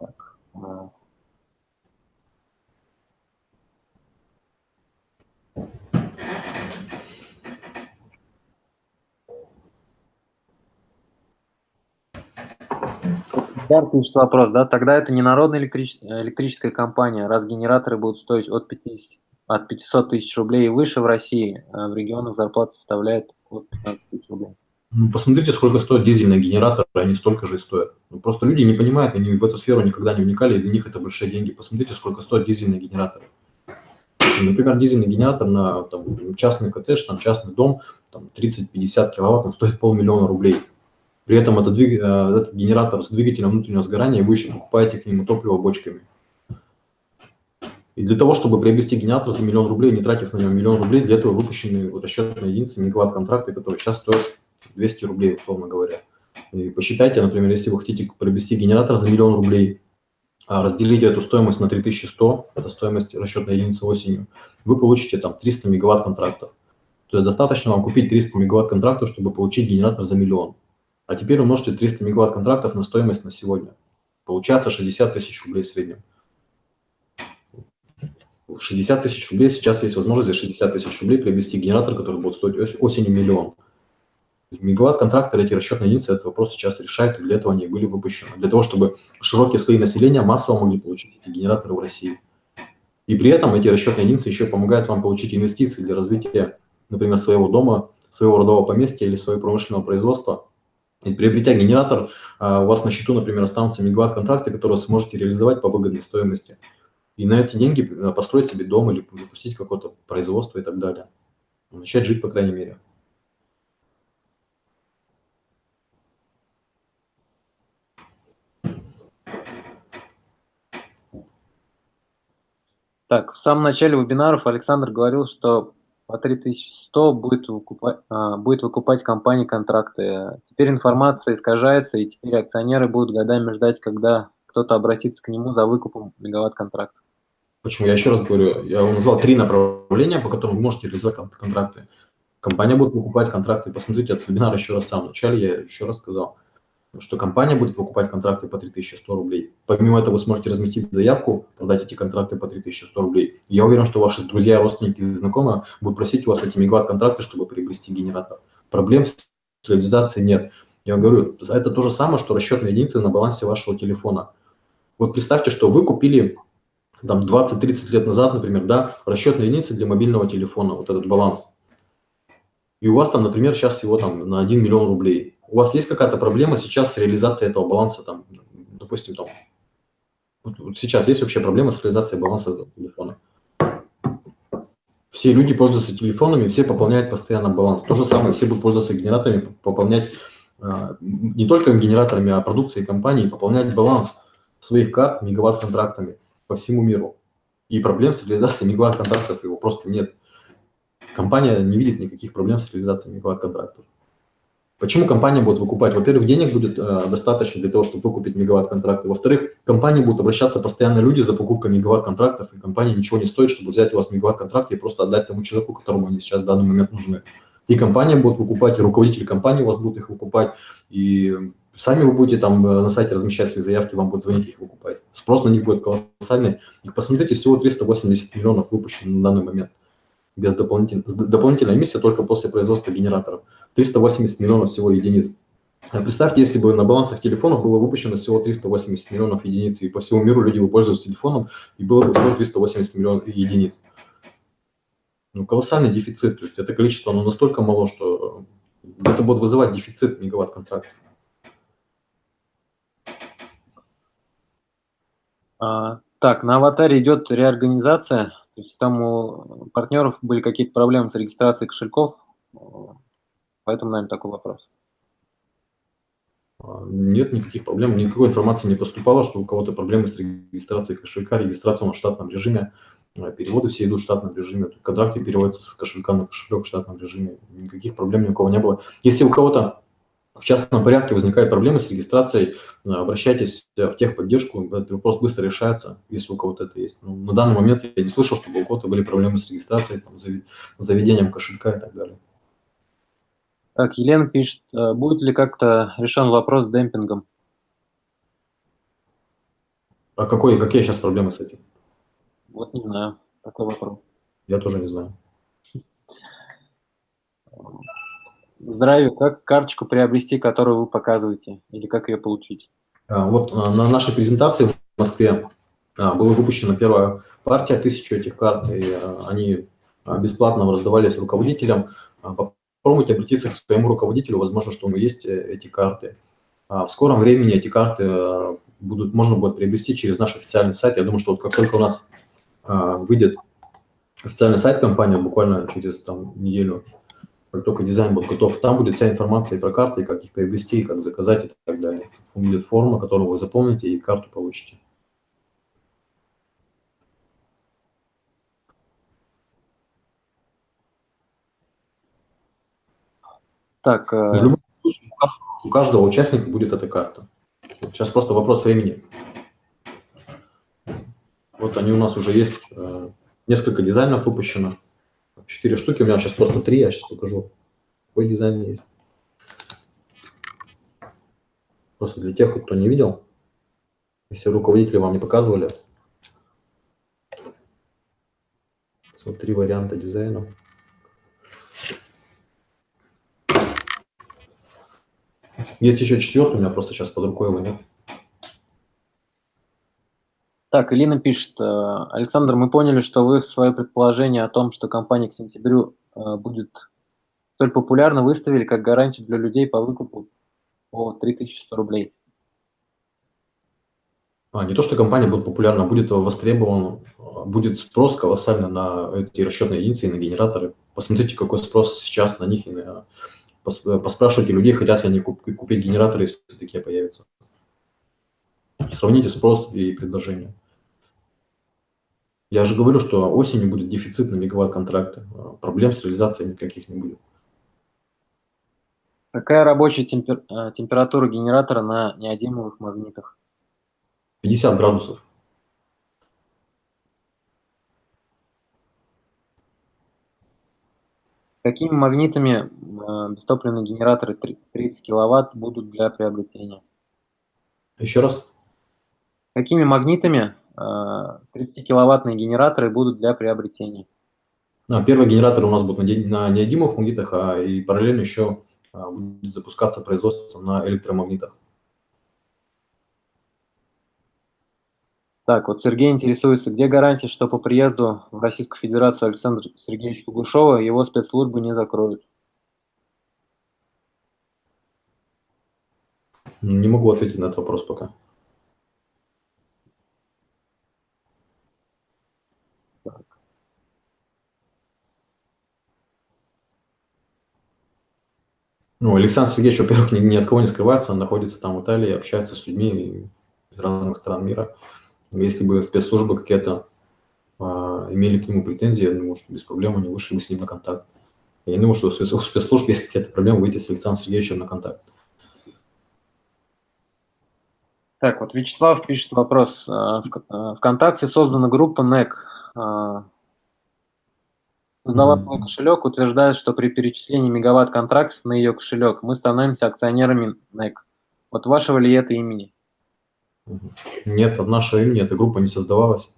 Так. А. Дар пишет вопрос, да, тогда это не народная электрич... электрическая компания, раз генераторы будут стоить от 50 от 500 тысяч рублей и выше в России, а в регионах зарплата составляет от 15 тысяч рублей. Ну, посмотрите, сколько стоят дизельные генераторы, они столько же и стоят. Ну, просто люди не понимают, они в эту сферу никогда не вникали, и для них это большие деньги. Посмотрите, сколько стоят дизельные генераторы. Например, дизельный генератор на там, частный коттедж, там, частный дом, там, 30-50 киловатт, он стоит полмиллиона рублей. При этом это двиг... Э, этот генератор с двигателем внутреннего сгорания, вы еще покупаете к нему топливо бочками. И для того, чтобы приобрести генератор за миллион рублей, не тратив на него миллион рублей, для этого выпущены вот расчетные единицы мегаватт-контракты, которые сейчас стоят 200 рублей, условно говоря. И посчитайте, например, если вы хотите приобрести генератор за миллион рублей, а разделите эту стоимость на 3100, это стоимость расчетной единицы осенью, вы получите там 300 мегаватт контрактов. То есть достаточно вам купить 300 мегаватт контрактов, чтобы получить генератор за миллион. А теперь умножьте 300 мегаватт контрактов на стоимость на сегодня. Получается 60 тысяч рублей в среднем. 60 тысяч рублей, сейчас есть возможность за 60 тысяч рублей приобрести генератор, который будет стоить осенью миллион. Мегаватт-контракторы, эти расчетные единицы, этот вопрос сейчас решают, и для этого они были выпущены. Для того, чтобы широкие слои населения массово могли получить эти генераторы в России. И при этом эти расчетные единицы еще помогают вам получить инвестиции для развития, например, своего дома, своего родового поместья или своего промышленного производства. И приобретя генератор, а, у вас на счету, например, останутся мегаватт-контракты, которые вы сможете реализовать по выгодной стоимости. И на эти деньги э, построить себе дом или запустить какое-то производство и так далее. Начать жить, по крайней мере. Так, в самом начале вебинаров Александр говорил, что по 3100 будет выкупать, а, будет выкупать компания контракты. Теперь информация искажается, и теперь акционеры будут годами ждать, когда кто-то обратится к нему за выкупом мегаватт-контрактов. Почему? Я еще раз говорю, я вам назвал три направления, по которым вы можете реализовать контракты. Компания будет выкупать контракты. Посмотрите этот вебинар еще раз сам. Вначале я еще раз сказал что компания будет выкупать контракты по 3100 рублей. Помимо этого вы сможете разместить заявку, продать эти контракты по 3100 рублей. Я уверен, что ваши друзья, родственники и знакомые будут просить у вас эти мегаватт-контракты, чтобы приобрести генератор. Проблем с реализацией нет. Я вам говорю, это то же самое, что расчетные единицы на балансе вашего телефона. Вот представьте, что вы купили там 20-30 лет назад, например, да, расчетные единицы для мобильного телефона, вот этот баланс. И у вас там, например, сейчас всего там на 1 миллион рублей у вас есть какая-то проблема сейчас с реализацией этого баланса, там, допустим, там, вот, вот сейчас есть вообще проблема с реализацией баланса телефона. Все люди пользуются телефонами, все пополняют постоянно баланс. То же самое, все будут пользоваться генераторами, пополнять э, не только генераторами, а продукцией компании, пополнять баланс своих карт мегаватт-контрактами по всему миру. И проблем с реализацией мегаватт-контрактов его просто нет. Компания не видит никаких проблем с реализацией мегаватт-контрактов. Почему компания будет выкупать? Во-первых, денег будет э, достаточно для того, чтобы выкупить мегаватт-контракты. Во-вторых, компании будут обращаться постоянно люди за покупкой мегаватт-контрактов, и компания ничего не стоит, чтобы взять у вас мегаватт-контракт и просто отдать тому человеку, которому они сейчас в данный момент нужны. И компания будет выкупать, и руководители компании у вас будут их выкупать, и сами вы будете там э, на сайте размещать свои заявки, вам будут звонить их выкупать. Спрос на них будет колоссальный. И посмотрите, всего 380 миллионов выпущено на данный момент без дополнительной, дополнительной эмиссии только после производства генераторов. 380 миллионов всего единиц. А представьте, если бы на балансах телефонов было выпущено всего 380 миллионов единиц, и по всему миру люди бы пользовались телефоном, и было бы всего 380 миллионов единиц. Ну, колоссальный дефицит. То есть это количество оно настолько мало, что это будет вызывать дефицит мегаватт-контракта. А, так, на аватаре идет реорганизация. То есть там у партнеров были какие-то проблемы с регистрацией кошельков, поэтому, наверное, такой вопрос. А, нет никаких проблем, никакой информации не поступало, что у кого-то проблемы с регистрацией кошелька, регистрация в штатном режиме, а, переводы все идут в штатном режиме, контракты переводятся с кошелька на кошелек в штатном режиме, никаких проблем ни у кого не было. Если у кого-то в частном порядке возникают проблемы с регистрацией, э, обращайтесь в техподдержку, этот вопрос быстро решается, если у кого-то это есть. Но на данный момент я не слышал, чтобы у кого-то были проблемы с регистрацией, там, заведением кошелька и так далее. Так, Елена пишет, э, будет ли как-то решен вопрос с демпингом? А какой, какие сейчас проблемы с этим? Вот не знаю, такой вопрос. Я тоже не знаю. Здравия, как карточку приобрести, которую вы показываете, или как ее получить? А, вот а, на нашей презентации в Москве а, была выпущена первая партия, тысячу этих карт, и они бесплатно раздавались руководителям. попробуйте обратиться к своему руководителю, возможно, что у него есть эти карты. В скором времени эти карты будут, можно будет приобрести через наш официальный сайт. Я думаю, что вот как только у нас выйдет официальный сайт компании, буквально через там, неделю, как только дизайн будет готов, там будет вся информация и про карты, и как их приобрести, и как заказать и так далее. Там будет форма, которую вы заполните и карту получите. Так, э, любом случае, у каждого участника будет эта карта. Сейчас просто вопрос времени. Вот они у нас уже есть, э, несколько дизайнов выпущено. Четыре штуки, у меня сейчас просто три, я сейчас покажу, какой дизайн есть. Просто для тех, кто не видел, если руководители вам не показывали. Вот три варианта дизайна. Есть еще четвертый, у меня просто сейчас под рукой его нет. Так, Илина пишет, э, Александр, мы поняли, что вы свое предположение о том, что компания к сентябрю э, будет столь популярна, выставили как гарантию для людей по выкупу по 3100 рублей. А, не то, что компания будет популярна, будет востребована, будет спрос колоссально на эти расчетные единицы и на генераторы. Посмотрите, какой спрос сейчас на них, и на... поспрашивайте людей, хотят ли они купить генераторы, если такие появятся. Сравните спрос и предложение. Я же говорю, что осенью будет дефицит на мегаватт-контракты. Проблем с реализацией никаких не будет. Какая рабочая темпер... Э, температура генератора на неодимовых магнитах? 50 градусов. Какими магнитами э, бестопливные генераторы 30 киловатт будут для приобретения? Еще раз. Какими магнитами 30-киловаттные э, генераторы будут для приобретения? А, первые генераторы у нас будут на неодимовых магнитах, а и параллельно еще а, будет запускаться производство на электромагнитах. Так, вот Сергей интересуется, где гарантия, что по приезду в Российскую Федерацию Александра Сергеевича Кугушева его спецслужбы не закроют? Не могу ответить на этот вопрос пока. Ну, Александр Сергеевич, во-первых, ни, ни от кого не скрывается, он находится там в Италии, общается с людьми из разных стран мира. Если бы спецслужбы какие-то а, имели к нему претензии, я думаю, что без проблем они вышли бы с ним на контакт. Я думаю, что у спецслужб есть какие-то проблемы выйти с Александром Сергеевичем на контакт. Так, вот Вячеслав пишет вопрос. А, а, Вконтакте создана группа NEC. А, свой кошелек, утверждает, что при перечислении мегаватт-контрактов на ее кошелек мы становимся акционерами NEC. Вот вашего ли это имени? Нет, от нашего имени эта группа не создавалась.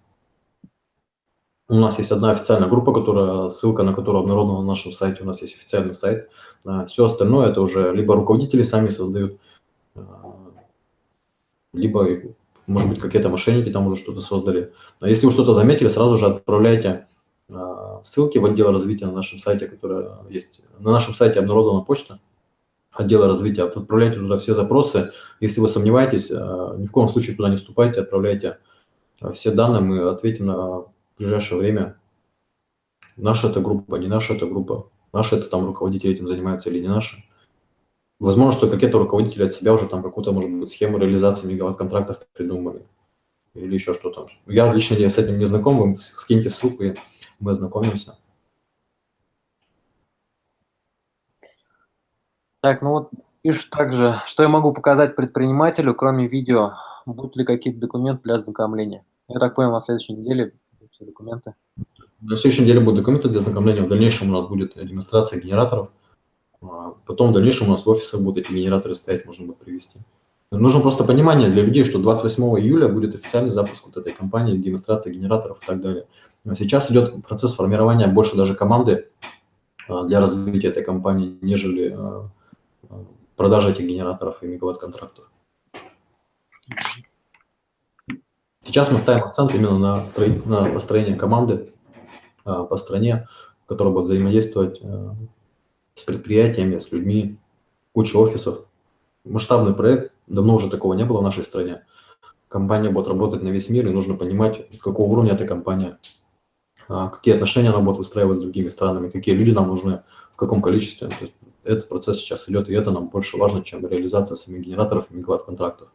У нас есть одна официальная группа, которая, ссылка на которую обнародована на нашем сайте. У нас есть официальный сайт. А Все остальное это уже либо руководители сами создают, а, либо, может быть, какие-то мошенники там уже что-то создали. Но если вы что-то заметили, сразу же отправляйте а, ссылки в отдел развития на нашем сайте, которая есть. На нашем сайте обнародована почта отдела развития. Отправляйте туда все запросы. Если вы сомневаетесь, а, ни в коем случае туда не вступайте, отправляйте а, все данные, мы ответим на ближайшее время. Наша это группа, не наша это группа. Наша это там руководители этим занимаются или не наши. Возможно, что какие-то руководители от себя уже там какую-то, может быть, схему реализации мегаватт-контрактов придумали. Или еще что-то. Я лично с этим не знаком, вы скиньте ссылку, и мы ознакомимся. Так, ну вот пишут также, что я могу показать предпринимателю, кроме видео, будут ли какие-то документы для ознакомления. Я так понял, на следующей неделе все документы. На следующей неделе будут документы для ознакомления, в дальнейшем у нас будет демонстрация генераторов, а потом в дальнейшем у нас в офисах будут эти генераторы стоять, можно будет привести. Нужно просто понимание для людей, что 28 июля будет официальный запуск вот этой компании, демонстрация генераторов и так далее. Сейчас идет процесс формирования больше даже команды а, для развития этой компании, нежели а, а, продажи этих генераторов и мегаватт-контрактов. Сейчас мы ставим акцент именно на, строить, на построение команды по стране, которая будет взаимодействовать с предприятиями, с людьми, куча офисов. Масштабный проект, давно уже такого не было в нашей стране. Компания будет работать на весь мир, и нужно понимать, какого уровня эта компания, какие отношения она будет выстраивать с другими странами, какие люди нам нужны, в каком количестве. Этот процесс сейчас идет, и это нам больше важно, чем реализация самих генераторов и мегаватт-контрактов.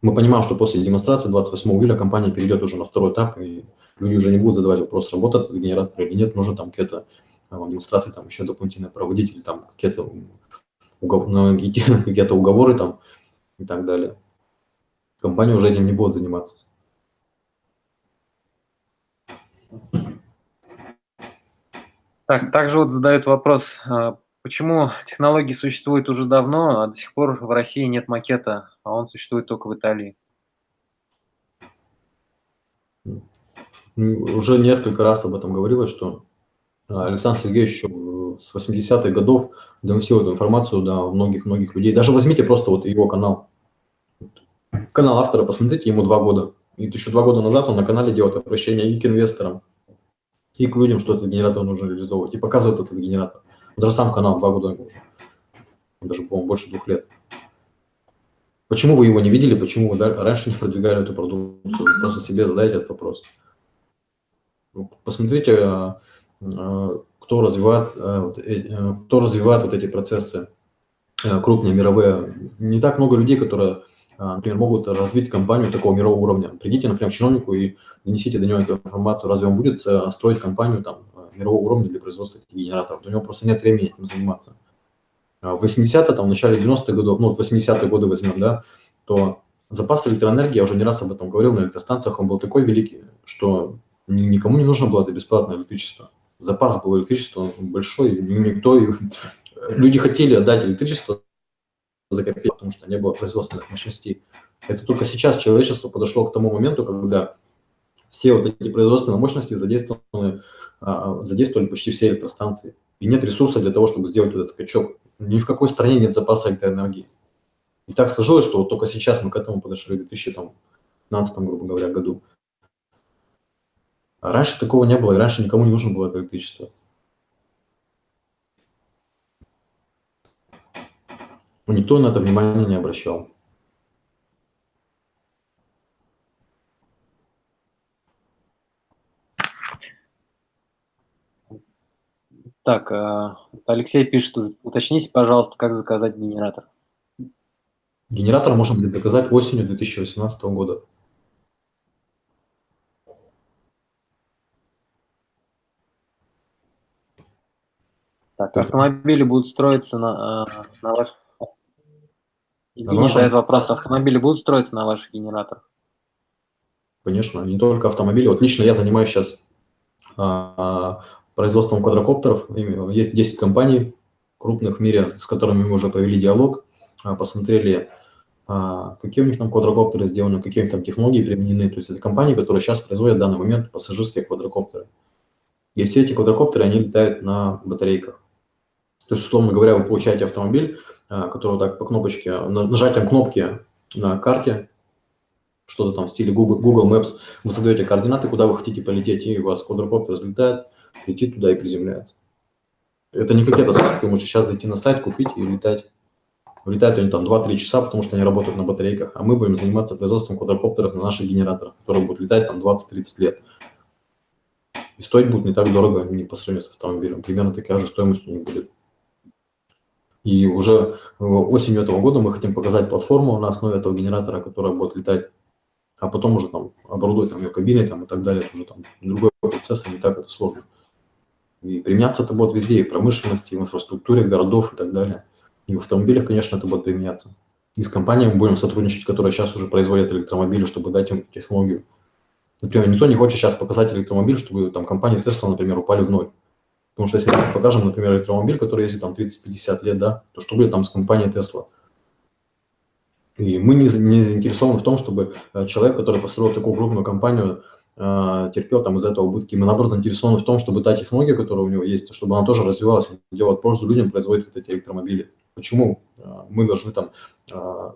Мы понимаем, что после демонстрации 28 июля компания перейдет уже на второй этап, и люди уже не будут задавать вопрос, работает этот генератор или нет, нужно там какие-то а, демонстрации там еще дополнительно проводить, или там какие-то угов... какие-то уговоры там и так далее. Компания уже этим не будет заниматься. Так, также вот задают вопрос, а, почему технологии существуют уже давно, а до сих пор в России нет макета, а он существует только в Италии? Уже несколько раз об этом говорилось, что а, Александр Сергеевич еще с 80-х годов доносил эту информацию до многих-многих людей. Даже возьмите просто вот его канал. Канал автора, посмотрите, ему два года. И еще два года назад он на канале делает обращение и к инвесторам, и к людям, что этот генератор нужно реализовывать, и показывает этот генератор. Даже сам канал два года уже. Даже, по-моему, больше двух лет. Почему вы его не видели, почему вы раньше не продвигали эту продукцию? Просто себе задайте этот вопрос. Посмотрите, а, а, кто развивает, э, кто развивает вот эти процессы крупные, мировые. Не так много людей, которые, например, могут развить компанию такого мирового уровня. Придите, например, к чиновнику и донесите до него эту информацию. Разве он будет строить компанию там, мирового уровня для производства генераторов? У него просто нет времени этим заниматься. В 80-е, там, в начале 90-х годов, ну, 80-е годы возьмем, да, то запас электроэнергии, я уже не раз об этом говорил, на электростанциях он был такой великий, что никому не нужно было это бесплатное электричество. Запас был электричества большой, никто, люди хотели отдать электричество за копейки, потому что не было производственных мощностей. Это только сейчас человечество подошло к тому моменту, когда все вот эти производственные мощности задействованы, а, задействовали почти все электростанции. И нет ресурса для того, чтобы сделать этот скачок. Ни в какой стране нет запаса электроэнергии. И так сложилось, что вот только сейчас мы к этому подошли в 2015, грубо говоря, году. А раньше такого не было, и раньше никому не нужно было это электричество. Никто на это внимания не обращал. Так, а, Алексей пишет, уточните, пожалуйста, как заказать генератор. Генератор можно будет заказать осенью 2018 года. Так, автомобили будут строиться на, а, на ваш... Евгений задает вопрос, автомобили будут строиться на ваших генераторах? Конечно, не только автомобили. Вот лично я занимаюсь сейчас а, производством квадрокоптеров. Есть 10 компаний крупных в мире, с которыми мы уже провели диалог, а, посмотрели, а, какие у них там квадрокоптеры сделаны, какие у них там технологии применены. То есть это компании, которые сейчас производят в данный момент пассажирские квадрокоптеры. И все эти квадрокоптеры, они летают на батарейках. То есть, условно говоря, вы получаете автомобиль, а, который так по кнопочке, нажатием кнопки на карте, что-то там в стиле Google, Google Maps, вы задаете координаты, куда вы хотите полететь, и у вас квадрокоптер взлетает, летит туда и приземляется. Это не какие-то сказки, вы можете сейчас зайти на сайт, купить и летать. Летают они там 2-3 часа, потому что они работают на батарейках, а мы будем заниматься производством квадрокоптеров на наших генераторах, которые будут летать там 20-30 лет. И стоить будет не так дорого, не по сравнению с автомобилем. Примерно такая же стоимость у них будет. И уже осенью этого года мы хотим показать платформу на основе этого генератора, которая будет летать, а потом уже там оборудовать там ее кабиной там, и так далее. Это уже там другой процесс, и не так это сложно. И применяться это будет везде, и в промышленности, и в инфраструктуре городов и так далее. И в автомобилях, конечно, это будет применяться. И с компаниями будем сотрудничать, которые сейчас уже производят электромобили, чтобы дать им технологию. Например, никто не хочет сейчас показать электромобиль, чтобы там компании Tesla, например, упали в ноль. Потому что если мы покажем, например, электромобиль, который ездит там 30-50 лет, да, то что будет там с компанией Tesla? И мы не, не заинтересованы в том, чтобы э, человек, который построил такую крупную компанию, э, терпел там из этого убытки. Мы, наоборот, заинтересованы в том, чтобы та технология, которая у него есть, чтобы она тоже развивалась, делать пользу людям, производить вот эти электромобили. Почему э, мы должны там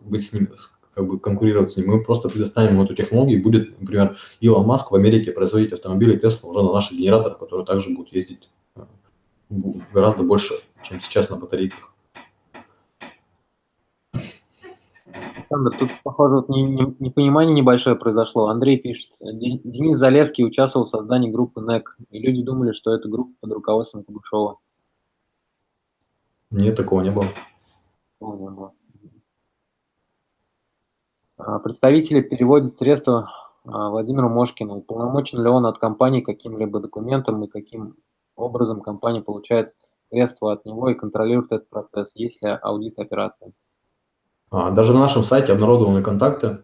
быть с ним, как бы конкурировать с ним? Мы просто предоставим ему эту технологию, и будет, например, Илон Маск в Америке производить автомобили Tesla уже на наших генераторах, которые также будут ездить гораздо больше, чем сейчас на батарейках. Александр, тут, похоже, вот непонимание небольшое произошло. Андрей пишет, Денис Залевский участвовал в создании группы НЭК, и люди думали, что это группа под руководством Кугушева. Нет, такого не было. Такого не было. А, представители переводят средства а, Владимиру Мошкину. Уполномочен ли он от компании каким-либо документом и каким образом компания получает средства от него и контролирует этот процесс, есть ли аудит операции? А, даже на нашем сайте обнародованы контакты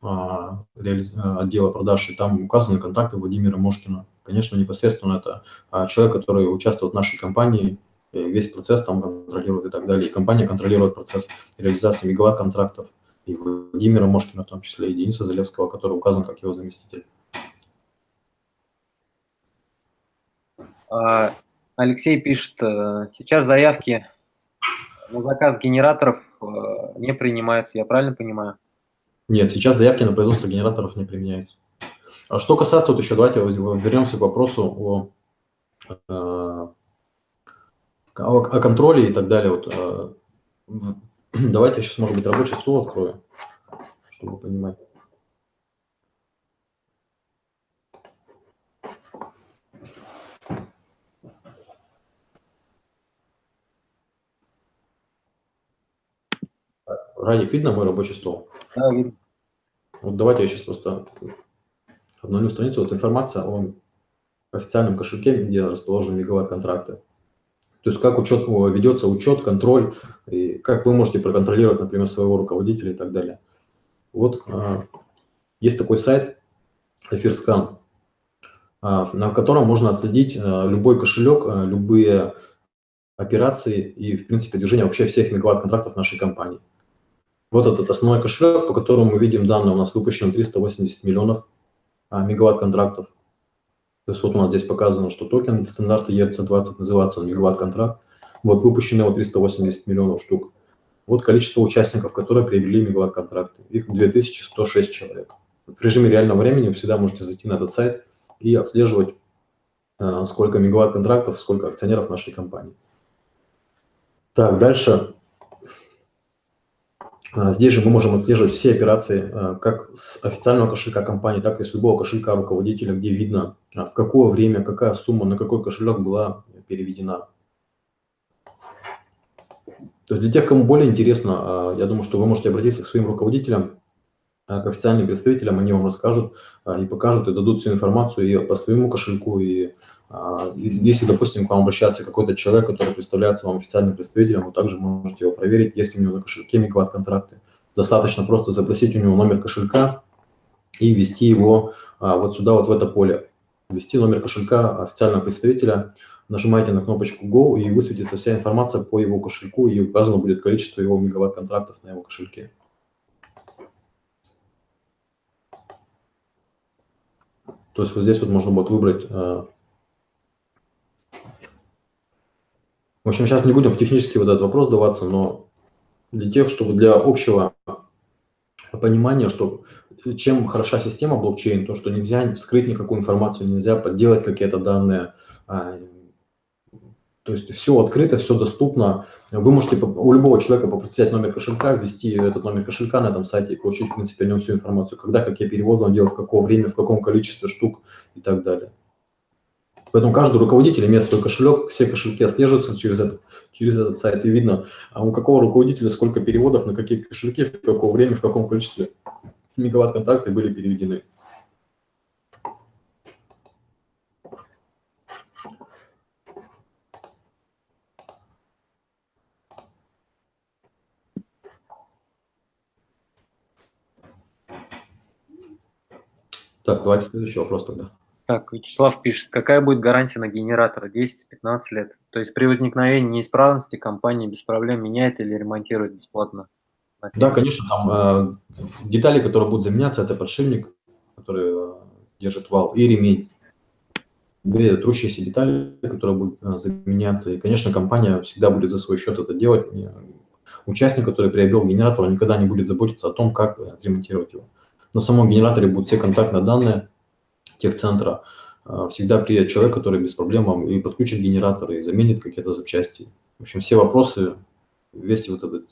отдела продаж, и там указаны контакты Владимира Мошкина. Конечно, непосредственно это человек, который участвует в нашей компании, весь процесс там контролирует и так далее. И компания контролирует процесс реализации мегаватт-контрактов и Владимира Мошкина в том числе, и Дениса Залевского, который указан как его заместитель. Алексей пишет, э, сейчас заявки на заказ генераторов э, не принимаются, я правильно понимаю? Нет, сейчас заявки на производство генераторов не применяются. А что касается, вот еще давайте вернемся к вопросу э, о, о контроле и так далее. Вот, Давайте я сейчас, может быть, рабочий стол открою, чтобы понимать. Радик, видно мой рабочий стол? Да, видно. Вот давайте я сейчас просто обновлю страницу. Вот информация о официальном кошельке, где расположены мегаватт-контракты. То есть как учет, ведется учет, контроль, и как вы можете проконтролировать, например, своего руководителя и так далее. Вот а, есть такой сайт Эфирскан, а, на котором можно отследить а, любой кошелек, а, любые операции и, в принципе, движение вообще всех мегаватт-контрактов нашей компании. Вот этот основной кошелек, по которому мы видим данные, у нас выпущено 380 миллионов а, мегаватт-контрактов. То есть вот у нас здесь показано, что токен стандарта ERC20 называется он мегаватт-контракт. Вот выпущено его 380 миллионов штук. Вот количество участников, которые приобрели мегаватт-контракты. Их 2106 человек. В режиме реального времени вы всегда можете зайти на этот сайт и отслеживать, э, сколько мегаватт-контрактов, сколько акционеров нашей компании. Так, дальше а, здесь же мы можем отслеживать все операции а, как с официального кошелька компании, так и с любого кошелька руководителя, где видно, а, в какое время, какая сумма, на какой кошелек была переведена. То есть для тех, кому более интересно, я думаю, что вы можете обратиться к своим руководителям, к официальным представителям, они вам расскажут и покажут, и дадут всю информацию и по своему кошельку, и а, если, допустим, к вам обращается какой-то человек, который представляется вам официальным представителем, вы также можете его проверить, есть ли у него на кошельке мегаватт-контракты. Достаточно просто запросить у него номер кошелька и ввести его а, вот сюда, вот в это поле. Ввести номер кошелька официального представителя, нажимаете на кнопочку Go и высветится вся информация по его кошельку и указано будет количество его мегаватт-контрактов на его кошельке. То есть вот здесь вот можно будет выбрать В общем, сейчас не будем в технический вот этот вопрос даваться, но для тех, чтобы для общего понимания, что чем хороша система блокчейн, то, что нельзя скрыть никакую информацию, нельзя подделать какие-то данные, а, то есть все открыто, все доступно. Вы можете у любого человека попросить номер кошелька, ввести этот номер кошелька на этом сайте и получить, в принципе, о нем всю информацию, когда, какие переводы он делал, в какое время, в каком количестве штук и так далее. Поэтому каждый руководитель имеет свой кошелек, все кошельки отслеживаются через этот, через этот сайт, и видно, а у какого руководителя сколько переводов, на какие кошельки, в какое время, в каком количестве мегаватт-контракты были переведены. Так, давайте следующий вопрос тогда. Так, Вячеслав пишет, какая будет гарантия на генератор 10-15 лет? То есть при возникновении неисправности компания без проблем меняет или ремонтирует бесплатно? Да, конечно, там э, детали, которые будут заменяться, это подшипник, который э, держит вал, и ремень. Две трущиеся детали, которые будут э, заменяться. И, конечно, компания всегда будет за свой счет это делать. Участник, который приобрел генератор, никогда не будет заботиться о том, как отремонтировать его. На самом генераторе будут все контактные данные, техцентра, а, всегда приедет человек, который без проблем и подключит генератор, и заменит какие-то запчасти. В общем, все вопросы, весь вот этот,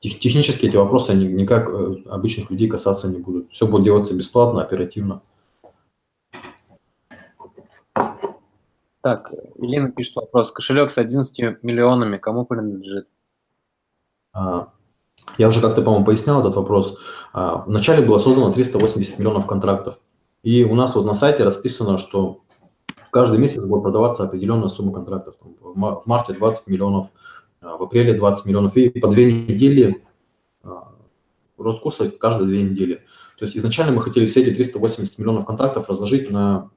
тех, технически эти вопросы, они никак э, обычных людей касаться не будут. Все будет делаться бесплатно, оперативно. Так, Елена пишет вопрос. Кошелек с 11 миллионами кому принадлежит? А, я уже как-то, по-моему, пояснял этот вопрос. А, вначале было создано 380 миллионов контрактов. И у нас вот на сайте расписано, что каждый месяц будет продаваться определенная сумма контрактов. В марте 20 миллионов, а, в апреле 20 миллионов. И по две недели рост курса каждые две недели. То есть изначально мы хотели все эти 380 миллионов контрактов разложить на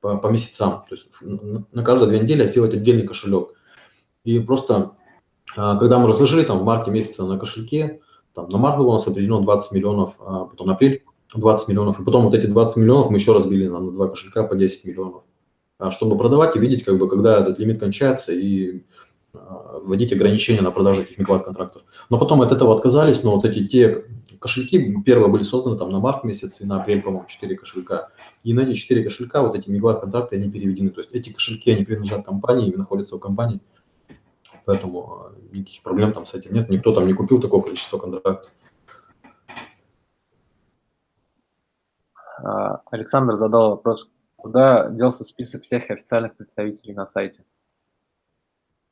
по, по месяцам. То есть на каждые две недели сделать отдельный кошелек. И просто, а, когда мы разложили там в марте месяце на кошельке, там на март было у нас определено 20 миллионов, а потом на апрель 20 миллионов, и потом вот эти 20 миллионов мы еще разбили на, на два кошелька по 10 миллионов, а, чтобы продавать и видеть, как бы, когда этот лимит кончается, и вводить ограничения на продажу этих мегаватт-контрактов. Но потом от этого отказались, но вот эти те кошельки первые были созданы там на март месяц и на апрель, по-моему, 4 кошелька. И на эти 4 кошелька вот эти мегаватт-контракты, они переведены. То есть эти кошельки, они принадлежат компании и находятся у компании. Поэтому э, никаких проблем там с этим нет. Никто там не купил такое количество контрактов. Александр задал вопрос, куда делся список всех официальных представителей на сайте?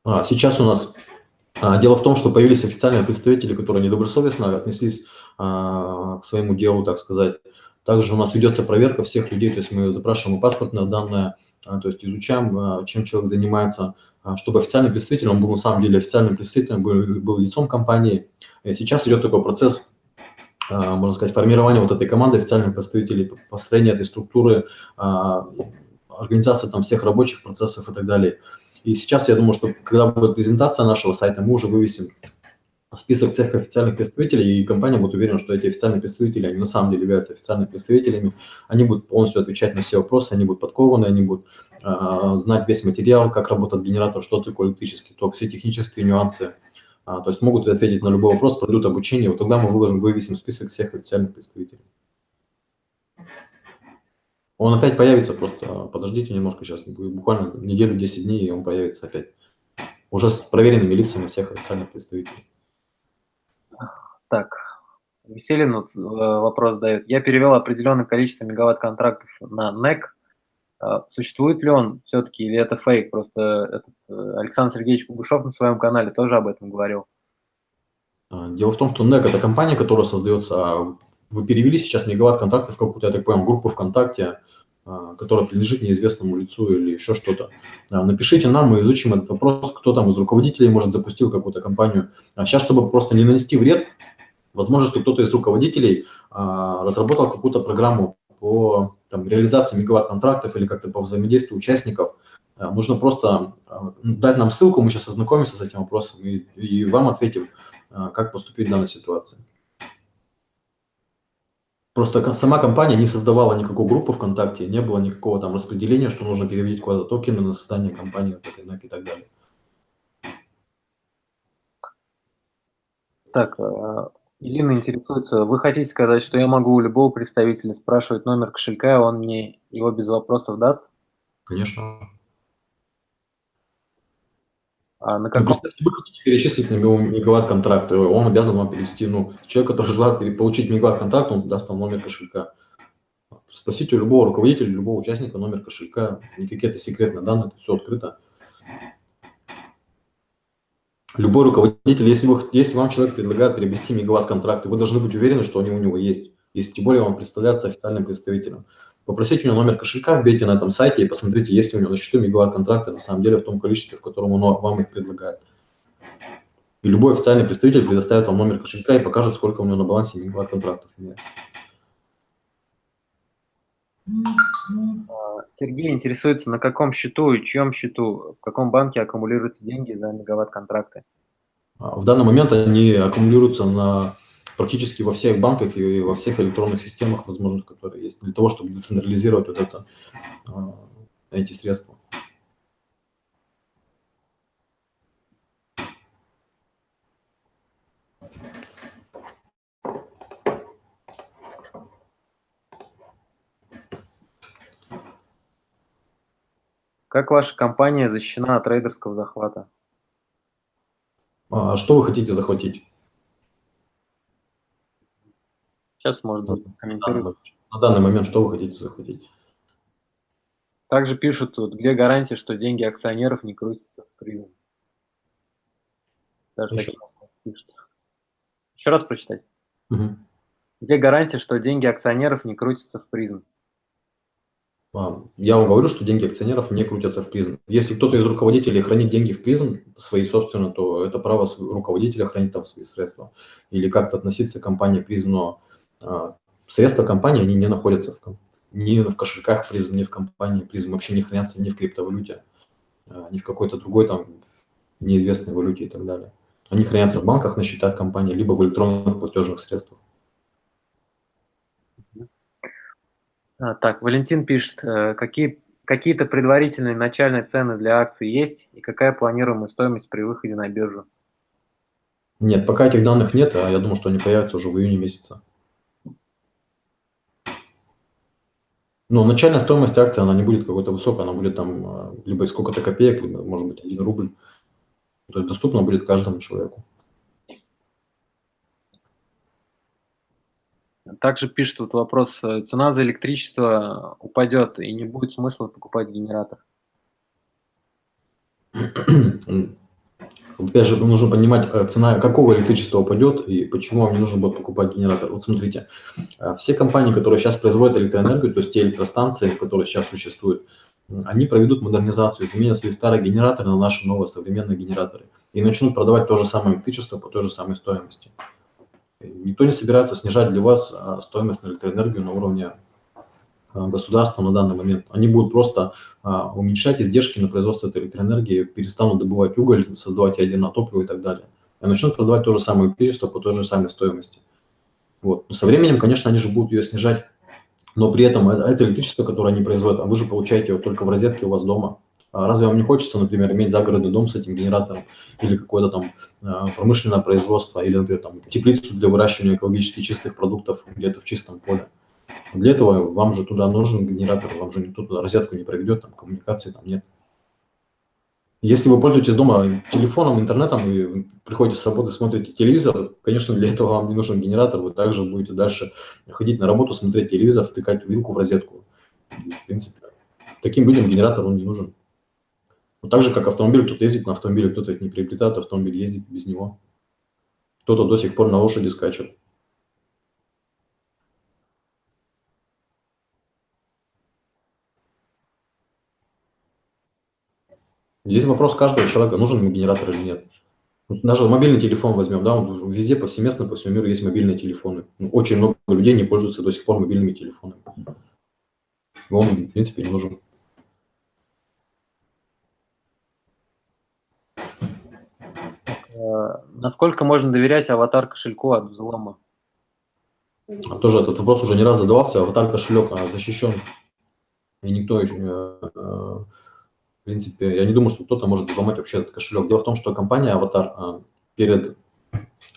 А, сейчас у нас а, дело в том, что появились официальные представители, которые недобросовестно отнеслись а, к своему делу, так сказать. Также у нас ведется проверка всех людей, то есть мы запрашиваем паспортные данные, а, то есть изучаем, чем человек занимается, чтобы официальный представитель, он был на самом деле официальным представителем, был, был лицом компании. И сейчас идет такой процесс, можно сказать, формирования вот этой команды официальных представителей, построения этой структуры, организация там всех рабочих процессов и так далее. И сейчас я думаю, что когда будет презентация нашего сайта, мы уже вывесим список всех официальных представителей, и компания будет уверена, что эти официальные представители, они на самом деле являются официальными представителями, они будут полностью отвечать на все вопросы, они будут подкованы, они будут э, знать весь материал, как работает генератор, что такое электрический ток, все технические нюансы, а, то есть могут ответить на любой вопрос, пройдут обучение, вот тогда мы выложим, вывесим список всех официальных представителей. Он опять появится, просто подождите немножко сейчас, буквально неделю, 10 дней, и он появится опять. Уже с проверенными лицами всех официальных представителей. Так, Веселин вот, э, вопрос дает. Я перевел определенное количество мегаватт-контрактов на NEC. А существует ли он все-таки или это фейк? Просто этот э, Александр Сергеевич Кугушев на своем канале тоже об этом говорил. А, дело в том, что NEC – это компания, которая создается а вы перевели сейчас мегаватт контактов в какую-то, я так понял, группу ВКонтакте, которая принадлежит неизвестному лицу или еще что-то. Напишите нам, мы изучим этот вопрос, кто там из руководителей, может, запустил какую-то компанию. А сейчас, чтобы просто не нанести вред, возможно, что кто-то из руководителей разработал какую-то программу по там, реализации мегаватт-контрактов или как-то по взаимодействию участников. Нужно просто дать нам ссылку, мы сейчас ознакомимся с этим вопросом и, и вам ответим, как поступить в данной ситуации. Просто сама компания не создавала никакой группы ВКонтакте, не было никакого там распределения, что нужно переводить куда-то токены на создание компании вот этой и так далее. Так, Ирина интересуется, вы хотите сказать, что я могу у любого представителя спрашивать номер кошелька, и он мне его без вопросов даст? Конечно. А на каком... Вы хотите перечислить на него мегаватт-контракт, он обязан вам перевести, ну, человек, который желает получить мегаватт-контракт, он даст вам номер кошелька. Спросите у любого руководителя, любого участника номер кошелька, никакие это секретные данные, это все открыто. Любой руководитель, если, вы, если вам человек предлагает приобрести мегаватт-контракты, вы должны быть уверены, что они у него есть, если тем более он представляется официальным представителем. Попросите у него номер кошелька, вбейте на этом сайте и посмотрите, есть ли у него на счету мегаватт-контракты на самом деле в том количестве, в котором он вам их предлагает. И любой официальный представитель предоставит вам номер кошелька и покажет, сколько у него на балансе мегаватт-контрактов имеется. А, Сергей интересуется, на каком счету и чьем счету, в каком банке аккумулируются деньги за мегаватт-контракты? А, в данный момент они аккумулируются на практически во всех банках и во всех электронных системах возможных, которые есть, для того, чтобы децентрализировать вот это, а, эти средства. Как ваша компания защищена от трейдерского захвата? А что вы хотите захватить? Сейчас можно комментировать. На данный момент что вы хотите захватить? Также пишут тут, где гарантия, что деньги акционеров не крутятся в призм. Даже Еще. пишут. Еще раз прочитать. Угу. Где гарантия, что деньги акционеров не крутятся в призм? А, Я вам говорю, что деньги акционеров не крутятся в призм. Если кто-то из руководителей хранит деньги в призм, свои собственно, то это право руководителя хранить там свои средства. Или как-то относиться к компании призм, но а, средства компании, они не находятся в, ни в кошельках призм, ни в компании призм, вообще не хранятся ни в криптовалюте, а, ни в какой-то другой там неизвестной валюте и так далее. Они хранятся в банках на счетах компании, либо в электронных платежных средствах. Так, Валентин пишет, э, какие, какие-то предварительные начальные цены для акций есть и какая планируемая стоимость при выходе на биржу? Нет, пока этих данных нет, а я думаю, что они появятся уже в июне месяце. Но начальная стоимость акции, она не будет какой-то высокой, она будет там а, либо сколько-то копеек, либо, может быть, 1 рубль. То есть доступно будет каждому человеку. Также пишет вот вопрос, э, цена за электричество упадет и не будет смысла покупать генератор. Опять же, нужно понимать, э, цена какого электричества упадет и почему вам не нужно будет покупать генератор. Вот смотрите, э, все компании, которые сейчас производят электроэнергию, то есть те электростанции, которые сейчас существуют, они проведут модернизацию, заменят свои старые генераторы на наши новые современные генераторы и начнут продавать то же самое электричество по той же самой стоимости. Никто не собирается снижать для вас а, стоимость на электроэнергию на уровне а, государства на данный момент. Они будут просто а, уменьшать издержки на производство этой электроэнергии, перестанут добывать уголь, создавать ядерное топливо и так далее. И начнут продавать то же самое электричество по той же самой стоимости. Вот. Но со временем, конечно, они же будут ее снижать, но при этом это, это электричество, которое они производят, а вы же получаете его только в розетке у вас дома. А разве вам не хочется, например, иметь загородный дом с этим генератором или какое-то там а, промышленное производство, или, например, там, теплицу для выращивания экологически чистых продуктов где-то в чистом поле? Для этого вам же туда нужен генератор, вам же никто туда розетку не проведет, там коммуникации там нет. Если вы пользуетесь дома телефоном, интернетом и приходите с работы, смотрите телевизор, конечно, для этого вам не нужен генератор, вы также будете дальше ходить на работу, смотреть телевизор, втыкать вилку в розетку. В принципе, таким людям генератор он не нужен. Вот так же, как автомобиль, кто-то ездит на автомобиле, кто-то не приобретает автомобиль, ездит без него. Кто-то до сих пор на лошади скачет. Здесь вопрос каждого человека, нужен ему генератор или нет. Даже мобильный телефон возьмем, да, он везде повсеместно по всему миру есть мобильные телефоны. Ну, Очень много людей не пользуются до сих пор мобильными телефонами. Он, в принципе, не нужен. Насколько можно доверять аватар кошельку от взлома? А Тоже этот вопрос уже не раз задавался. Аватар кошелек а, защищен. И никто еще, э, э, в принципе, я не думаю, что кто-то может взломать вообще этот кошелек. Дело в том, что компания Аватар а, перед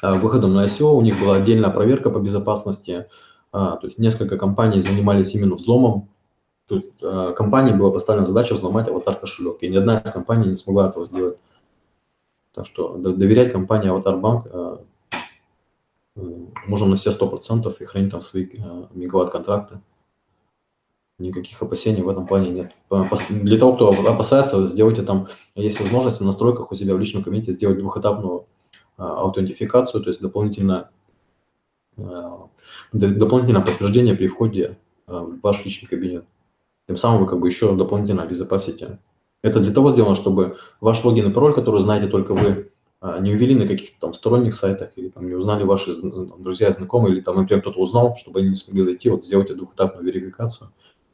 а, выходом на ICO у них была отдельная проверка по безопасности. А, То есть несколько компаний занимались именно взломом. То есть компании была поставлена задача взломать Аватар кошелек. И ни одна из компаний не смогла этого сделать. Так что до- доверять компании Аватар Банк э, э, можно на все 100% и хранить там свои э, мегаватт-контракты. Никаких опасений в этом плане нет. Для того, кто опасается, сделайте там, есть возможность в настройках у себя в личном кабинете сделать двухэтапную аутентификацию, то есть дополнительно, дополнительное подтверждение при входе в ваш личный кабинет. Тем самым вы как бы еще дополнительно обезопасите. Это для того сделано, чтобы ваш логин и пароль, который знаете только вы, а, не увели на каких-то там сторонних сайтах или там не узнали ваши зн- там, друзья, знакомые, или там, например, кто-то узнал, чтобы они не смогли зайти, вот сделайте двухэтапную верификацию,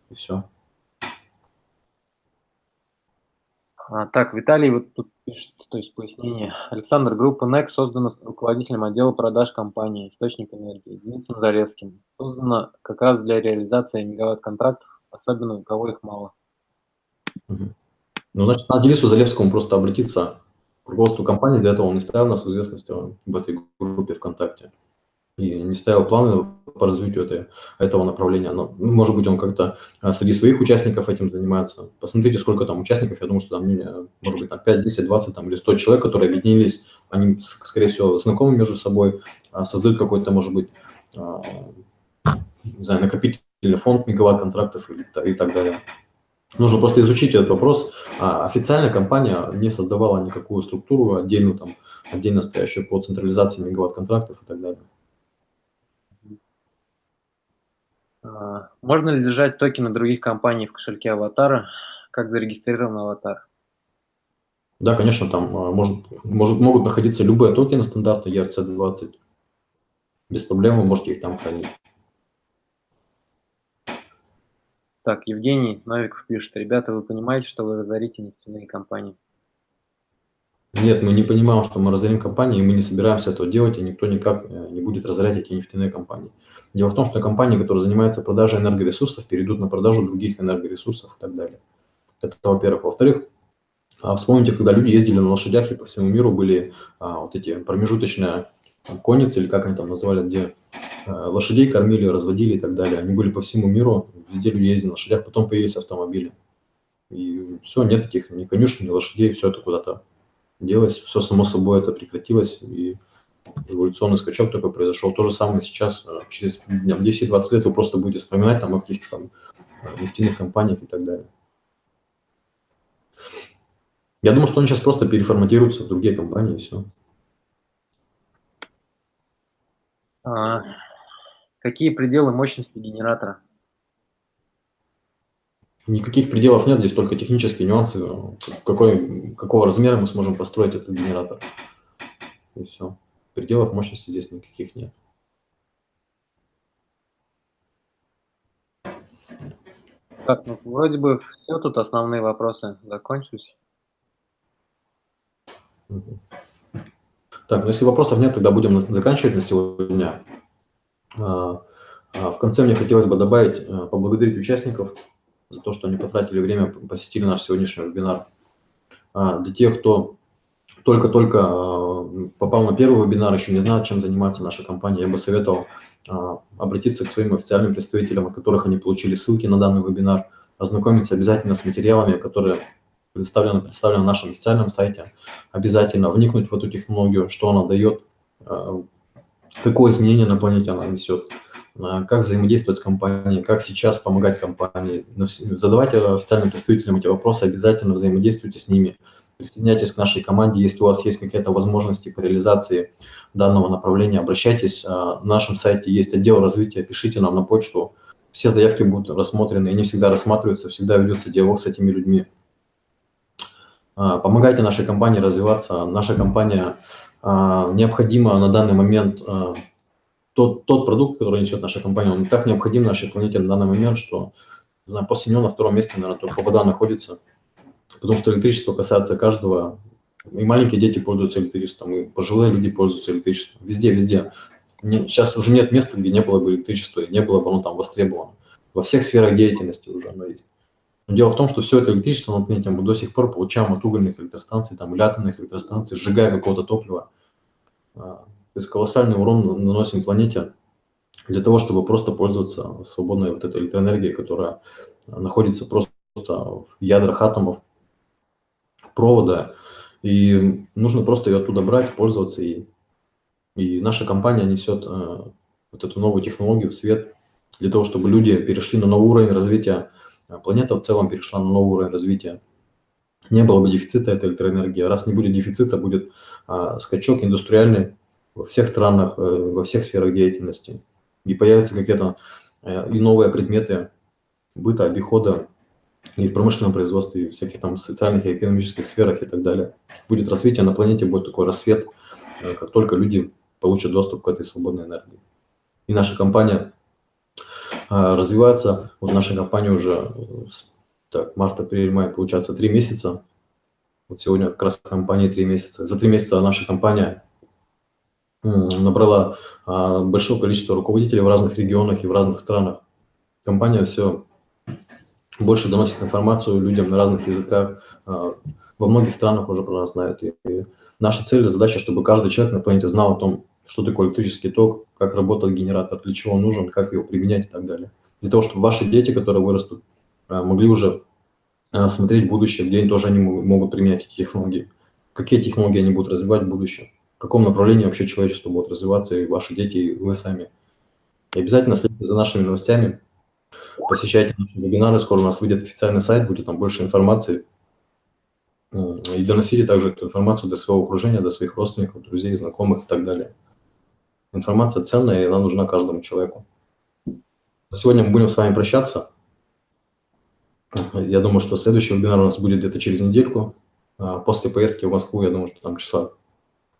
и все. А, так, Виталий вот тут пишет, то есть пояснение. Александр, группа NEC создана руководителем отдела продаж компании «Источник энергии» Денисом Заревским. Создана как раз для реализации мегаватт-контрактов, особенно у кого их мало. Мгм. Ну, значит, надо Денису Залевскому просто обратиться к руководству компании, для этого он и ставил нас в известность о- об этой группе ВКонтакте. и не ставил планы по развитию этой, этого направления. Но, может быть, он как-то а, среди своих участников этим занимается. Посмотрите, сколько там участников, я думаю, что там, может быть, там 5, 10, 20 там, или 100 человек, которые объединились, они, скорее всего, знакомы между собой, а, создают какой-то, может быть, а, не знаю, накопительный фонд мегаватт-контрактов и, и так далее. Нужно просто изучить этот вопрос. А официальная компания не создавала никакую структуру отдельную, там, отдельно стоящую по централизации мегаватт-контрактов и так далее. А, можно ли держать токены других компаний в кошельке аватара, как зарегистрирован аватар? Да, конечно, там а, может, может, могут находиться любые токены стандарта ERC-20. Без проблем вы можете их там хранить. Так, Евгений Новиков пишет. Ребята, вы понимаете, что вы разорите нефтяные компании? Нет, мы не понимаем, что мы разорим компании, и мы не собираемся этого делать, и никто никак э, не будет разорять эти нефтяные компании. Дело в том, что компании, которые занимаются продажей энергоресурсов, перейдут на продажу других энергоресурсов и так далее. Это во-первых. Во-вторых, а, вспомните, когда люди ездили на лошадях, и по всему миру были а, вот эти промежуточные конницы, или как они там называли, где а, лошадей кормили, разводили и так далее. Они были по всему миру, везде люди ездили на лошадях, потом появились автомобили. И все, нет таких ни конюшен, ни лошадей, все это куда-то делось, все само собой это прекратилось, и эволюционный скачок такой произошел. То же самое сейчас, э, через 10-20 лет вы просто будете вспоминать там, о каких-то там э, нефтяных компаниях и так далее. Я думаю, что они сейчас просто переформатируются в другие компании и все. А, какие пределы мощности генератора? Никаких пределов нет, здесь только технические нюансы, какой, какого размера мы сможем построить этот генератор. И все. Пределов мощности здесь никаких нет. Так, ну вроде бы все тут основные вопросы закончились. Так, ну если вопросов нет, тогда будем заканчивать на сегодня. А, а, в конце мне хотелось бы добавить, а, поблагодарить участников за то, что они потратили время, посетили наш сегодняшний вебинар. Для тех, кто только-только попал на первый вебинар, еще не знает, чем занимается наша компания, я бы советовал обратиться к своим официальным представителям, от которых они получили ссылки на данный вебинар, ознакомиться обязательно с материалами, которые представлены, представлены на нашем официальном сайте, обязательно вникнуть в эту технологию, что она дает, какое изменение на планете она несет, как взаимодействовать с компанией, как сейчас помогать компании. Задавайте официальным представителям эти вопросы, обязательно взаимодействуйте с ними, присоединяйтесь к нашей команде, если у вас есть какие-то возможности по реализации данного направления, обращайтесь. На нашем сайте есть отдел развития, пишите нам на почту, все заявки будут рассмотрены, они всегда рассматриваются, всегда ведется диалог с этими людьми. А, помогайте нашей компании развиваться. Наша компания а, необходима на данный момент, а, тот, тот продукт, который несет наша компания, он так необходим нашей планете на данный момент, что знаю, после него на втором месте, наверное, только вода находится. Потому что электричество касается каждого. И маленькие дети пользуются электричеством, и пожилые люди пользуются электричеством. Везде, везде. Не, сейчас уже нет места, где не было бы электричества, и не было бы оно там востребовано. Во всех сферах деятельности уже оно есть. Но дело в том, что все это электричество на планете мы до сих пор получаем от угольных электростанций, там, или атомных электростанций, сжигая какого-то топлива. А, то есть колоссальный урон наносим планете для того, чтобы просто пользоваться свободной вот этой электроэнергией, которая находится просто в ядрах атомов, провода. И нужно просто ее оттуда брать, пользоваться ей. И наша компания несет э, вот эту новую технологию в свет для того, чтобы люди перешли на новый уровень развития планета в целом перешла на новый уровень развития. Не было бы дефицита этой электроэнергии. Раз не будет дефицита, будет а, скачок индустриальный во всех странах, э, во всех сферах деятельности. И появятся какие-то э, и новые предметы быта, обихода, и в промышленном производстве, и в всяких там социальных и экономических сферах и так далее. Будет развитие на планете, будет такой рассвет, э, как только люди получат доступ к этой свободной энергии. И наша компания а, развиваться. Вот наша компания уже так, март, апрель, май, получается, три месяца. Вот сегодня как раз компания три месяца. За три месяца наша компания набрала а, большое количество руководителей в разных регионах и в разных странах. Компания все больше доносит информацию людям на разных языках. А, во многих странах уже про нас знают. И наша цель задача, чтобы каждый человек на планете знал о том, что такое электрический ток, как работает генератор, для чего он нужен, как его применять и так далее. Для того, чтобы ваши дети, которые вырастут, э, могли уже э, смотреть будущее, где они тоже они могут применять эти технологии, какие технологии они будут развивать в будущем, в каком направлении вообще человечество будет развиваться, и ваши дети, и вы сами. И обязательно следите за нашими новостями, посещайте наши вебинары, скоро у нас выйдет официальный сайт, будет там больше информации. И доносите также эту информацию до своего окружения, до своих родственников, друзей, знакомых и так далее. Информация ценная, и она нужна каждому человеку. Сегодня мы будем с вами прощаться. Я думаю, что следующий вебинар у нас будет где-то через недельку. А, после поездки в Москву, я думаю, что там числа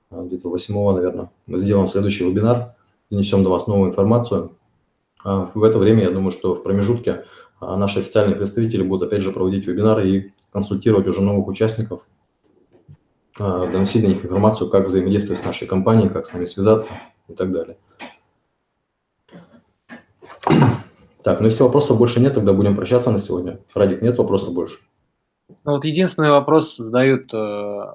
а, где-то 8, наверное, мы сделаем следующий вебинар и несем до вас новую информацию. А, в это время, я думаю, что в промежутке наши официальные представители будут опять же проводить вебинары и консультировать уже новых участников, доносить до них информацию, как взаимодействовать с нашей компанией, как с нами связаться и так далее. Так, ну если вопросов больше нет, тогда будем прощаться на сегодня. Радик, нет вопросов больше? Ну, вот единственный вопрос задают... Э...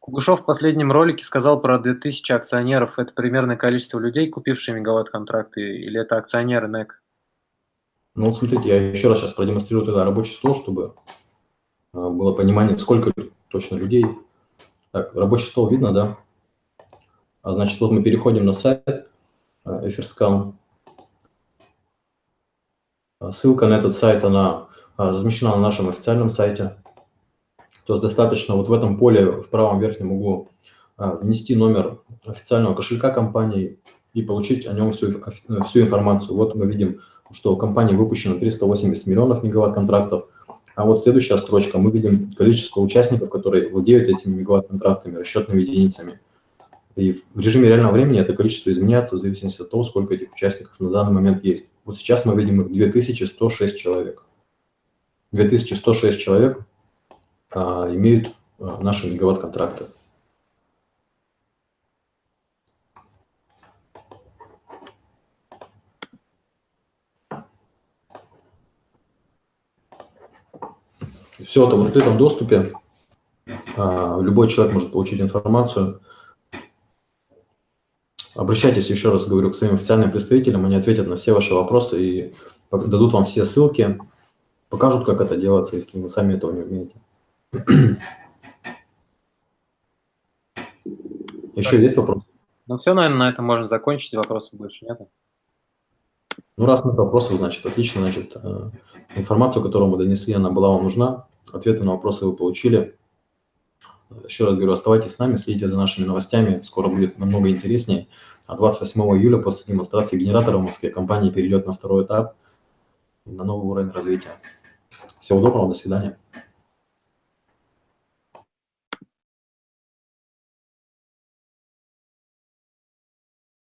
Кугушев в последнем ролике сказал про 2000 акционеров. Это примерное количество людей, купившие мегаватт-контракты, или это акционеры НЭК? Ну, вот смотрите, я еще раз сейчас продемонстрирую тогда рабочий стол, чтобы а, было понимание, сколько точно людей. Так, рабочий стол видно, да? А значит, вот мы переходим на сайт Эфирскам. А, ссылка на этот сайт, она а, размещена на нашем официальном сайте. То есть достаточно вот в этом поле в правом верхнем углу внести номер официального кошелька компании и получить о нем всю, всю информацию. Вот мы видим, что у компании выпущено 380 миллионов мегаватт-контрактов, а вот следующая строчка, мы видим количество участников, которые владеют этими мегаватт-контрактами, расчетными единицами. И в режиме реального времени это количество изменяется в зависимости от того, сколько этих участников на данный момент есть. Вот сейчас мы видим их 2106 человек. 2106 человек а, имеют а, наши мегаватт-контракты. Все это в открытом доступе. А, любой человек может получить информацию. Обращайтесь, еще раз говорю, к своим официальным представителям, они ответят на все ваши вопросы и дадут вам все ссылки, покажут, как это делается, если вы сами этого не умеете. Еще есть вопросы? Ну все, наверное, на этом можно закончить, вопросов больше нет. Ну, раз нет вопросов, значит, отлично, значит, э, информацию, которую мы донесли, она была вам нужна ответы на вопросы вы получили. Еще раз говорю, оставайтесь с нами, следите за нашими новостями, скоро будет намного интереснее. А 28 июля после демонстрации генератора в Москве компания перейдет на второй этап, на новый уровень развития. Всего доброго, до свидания.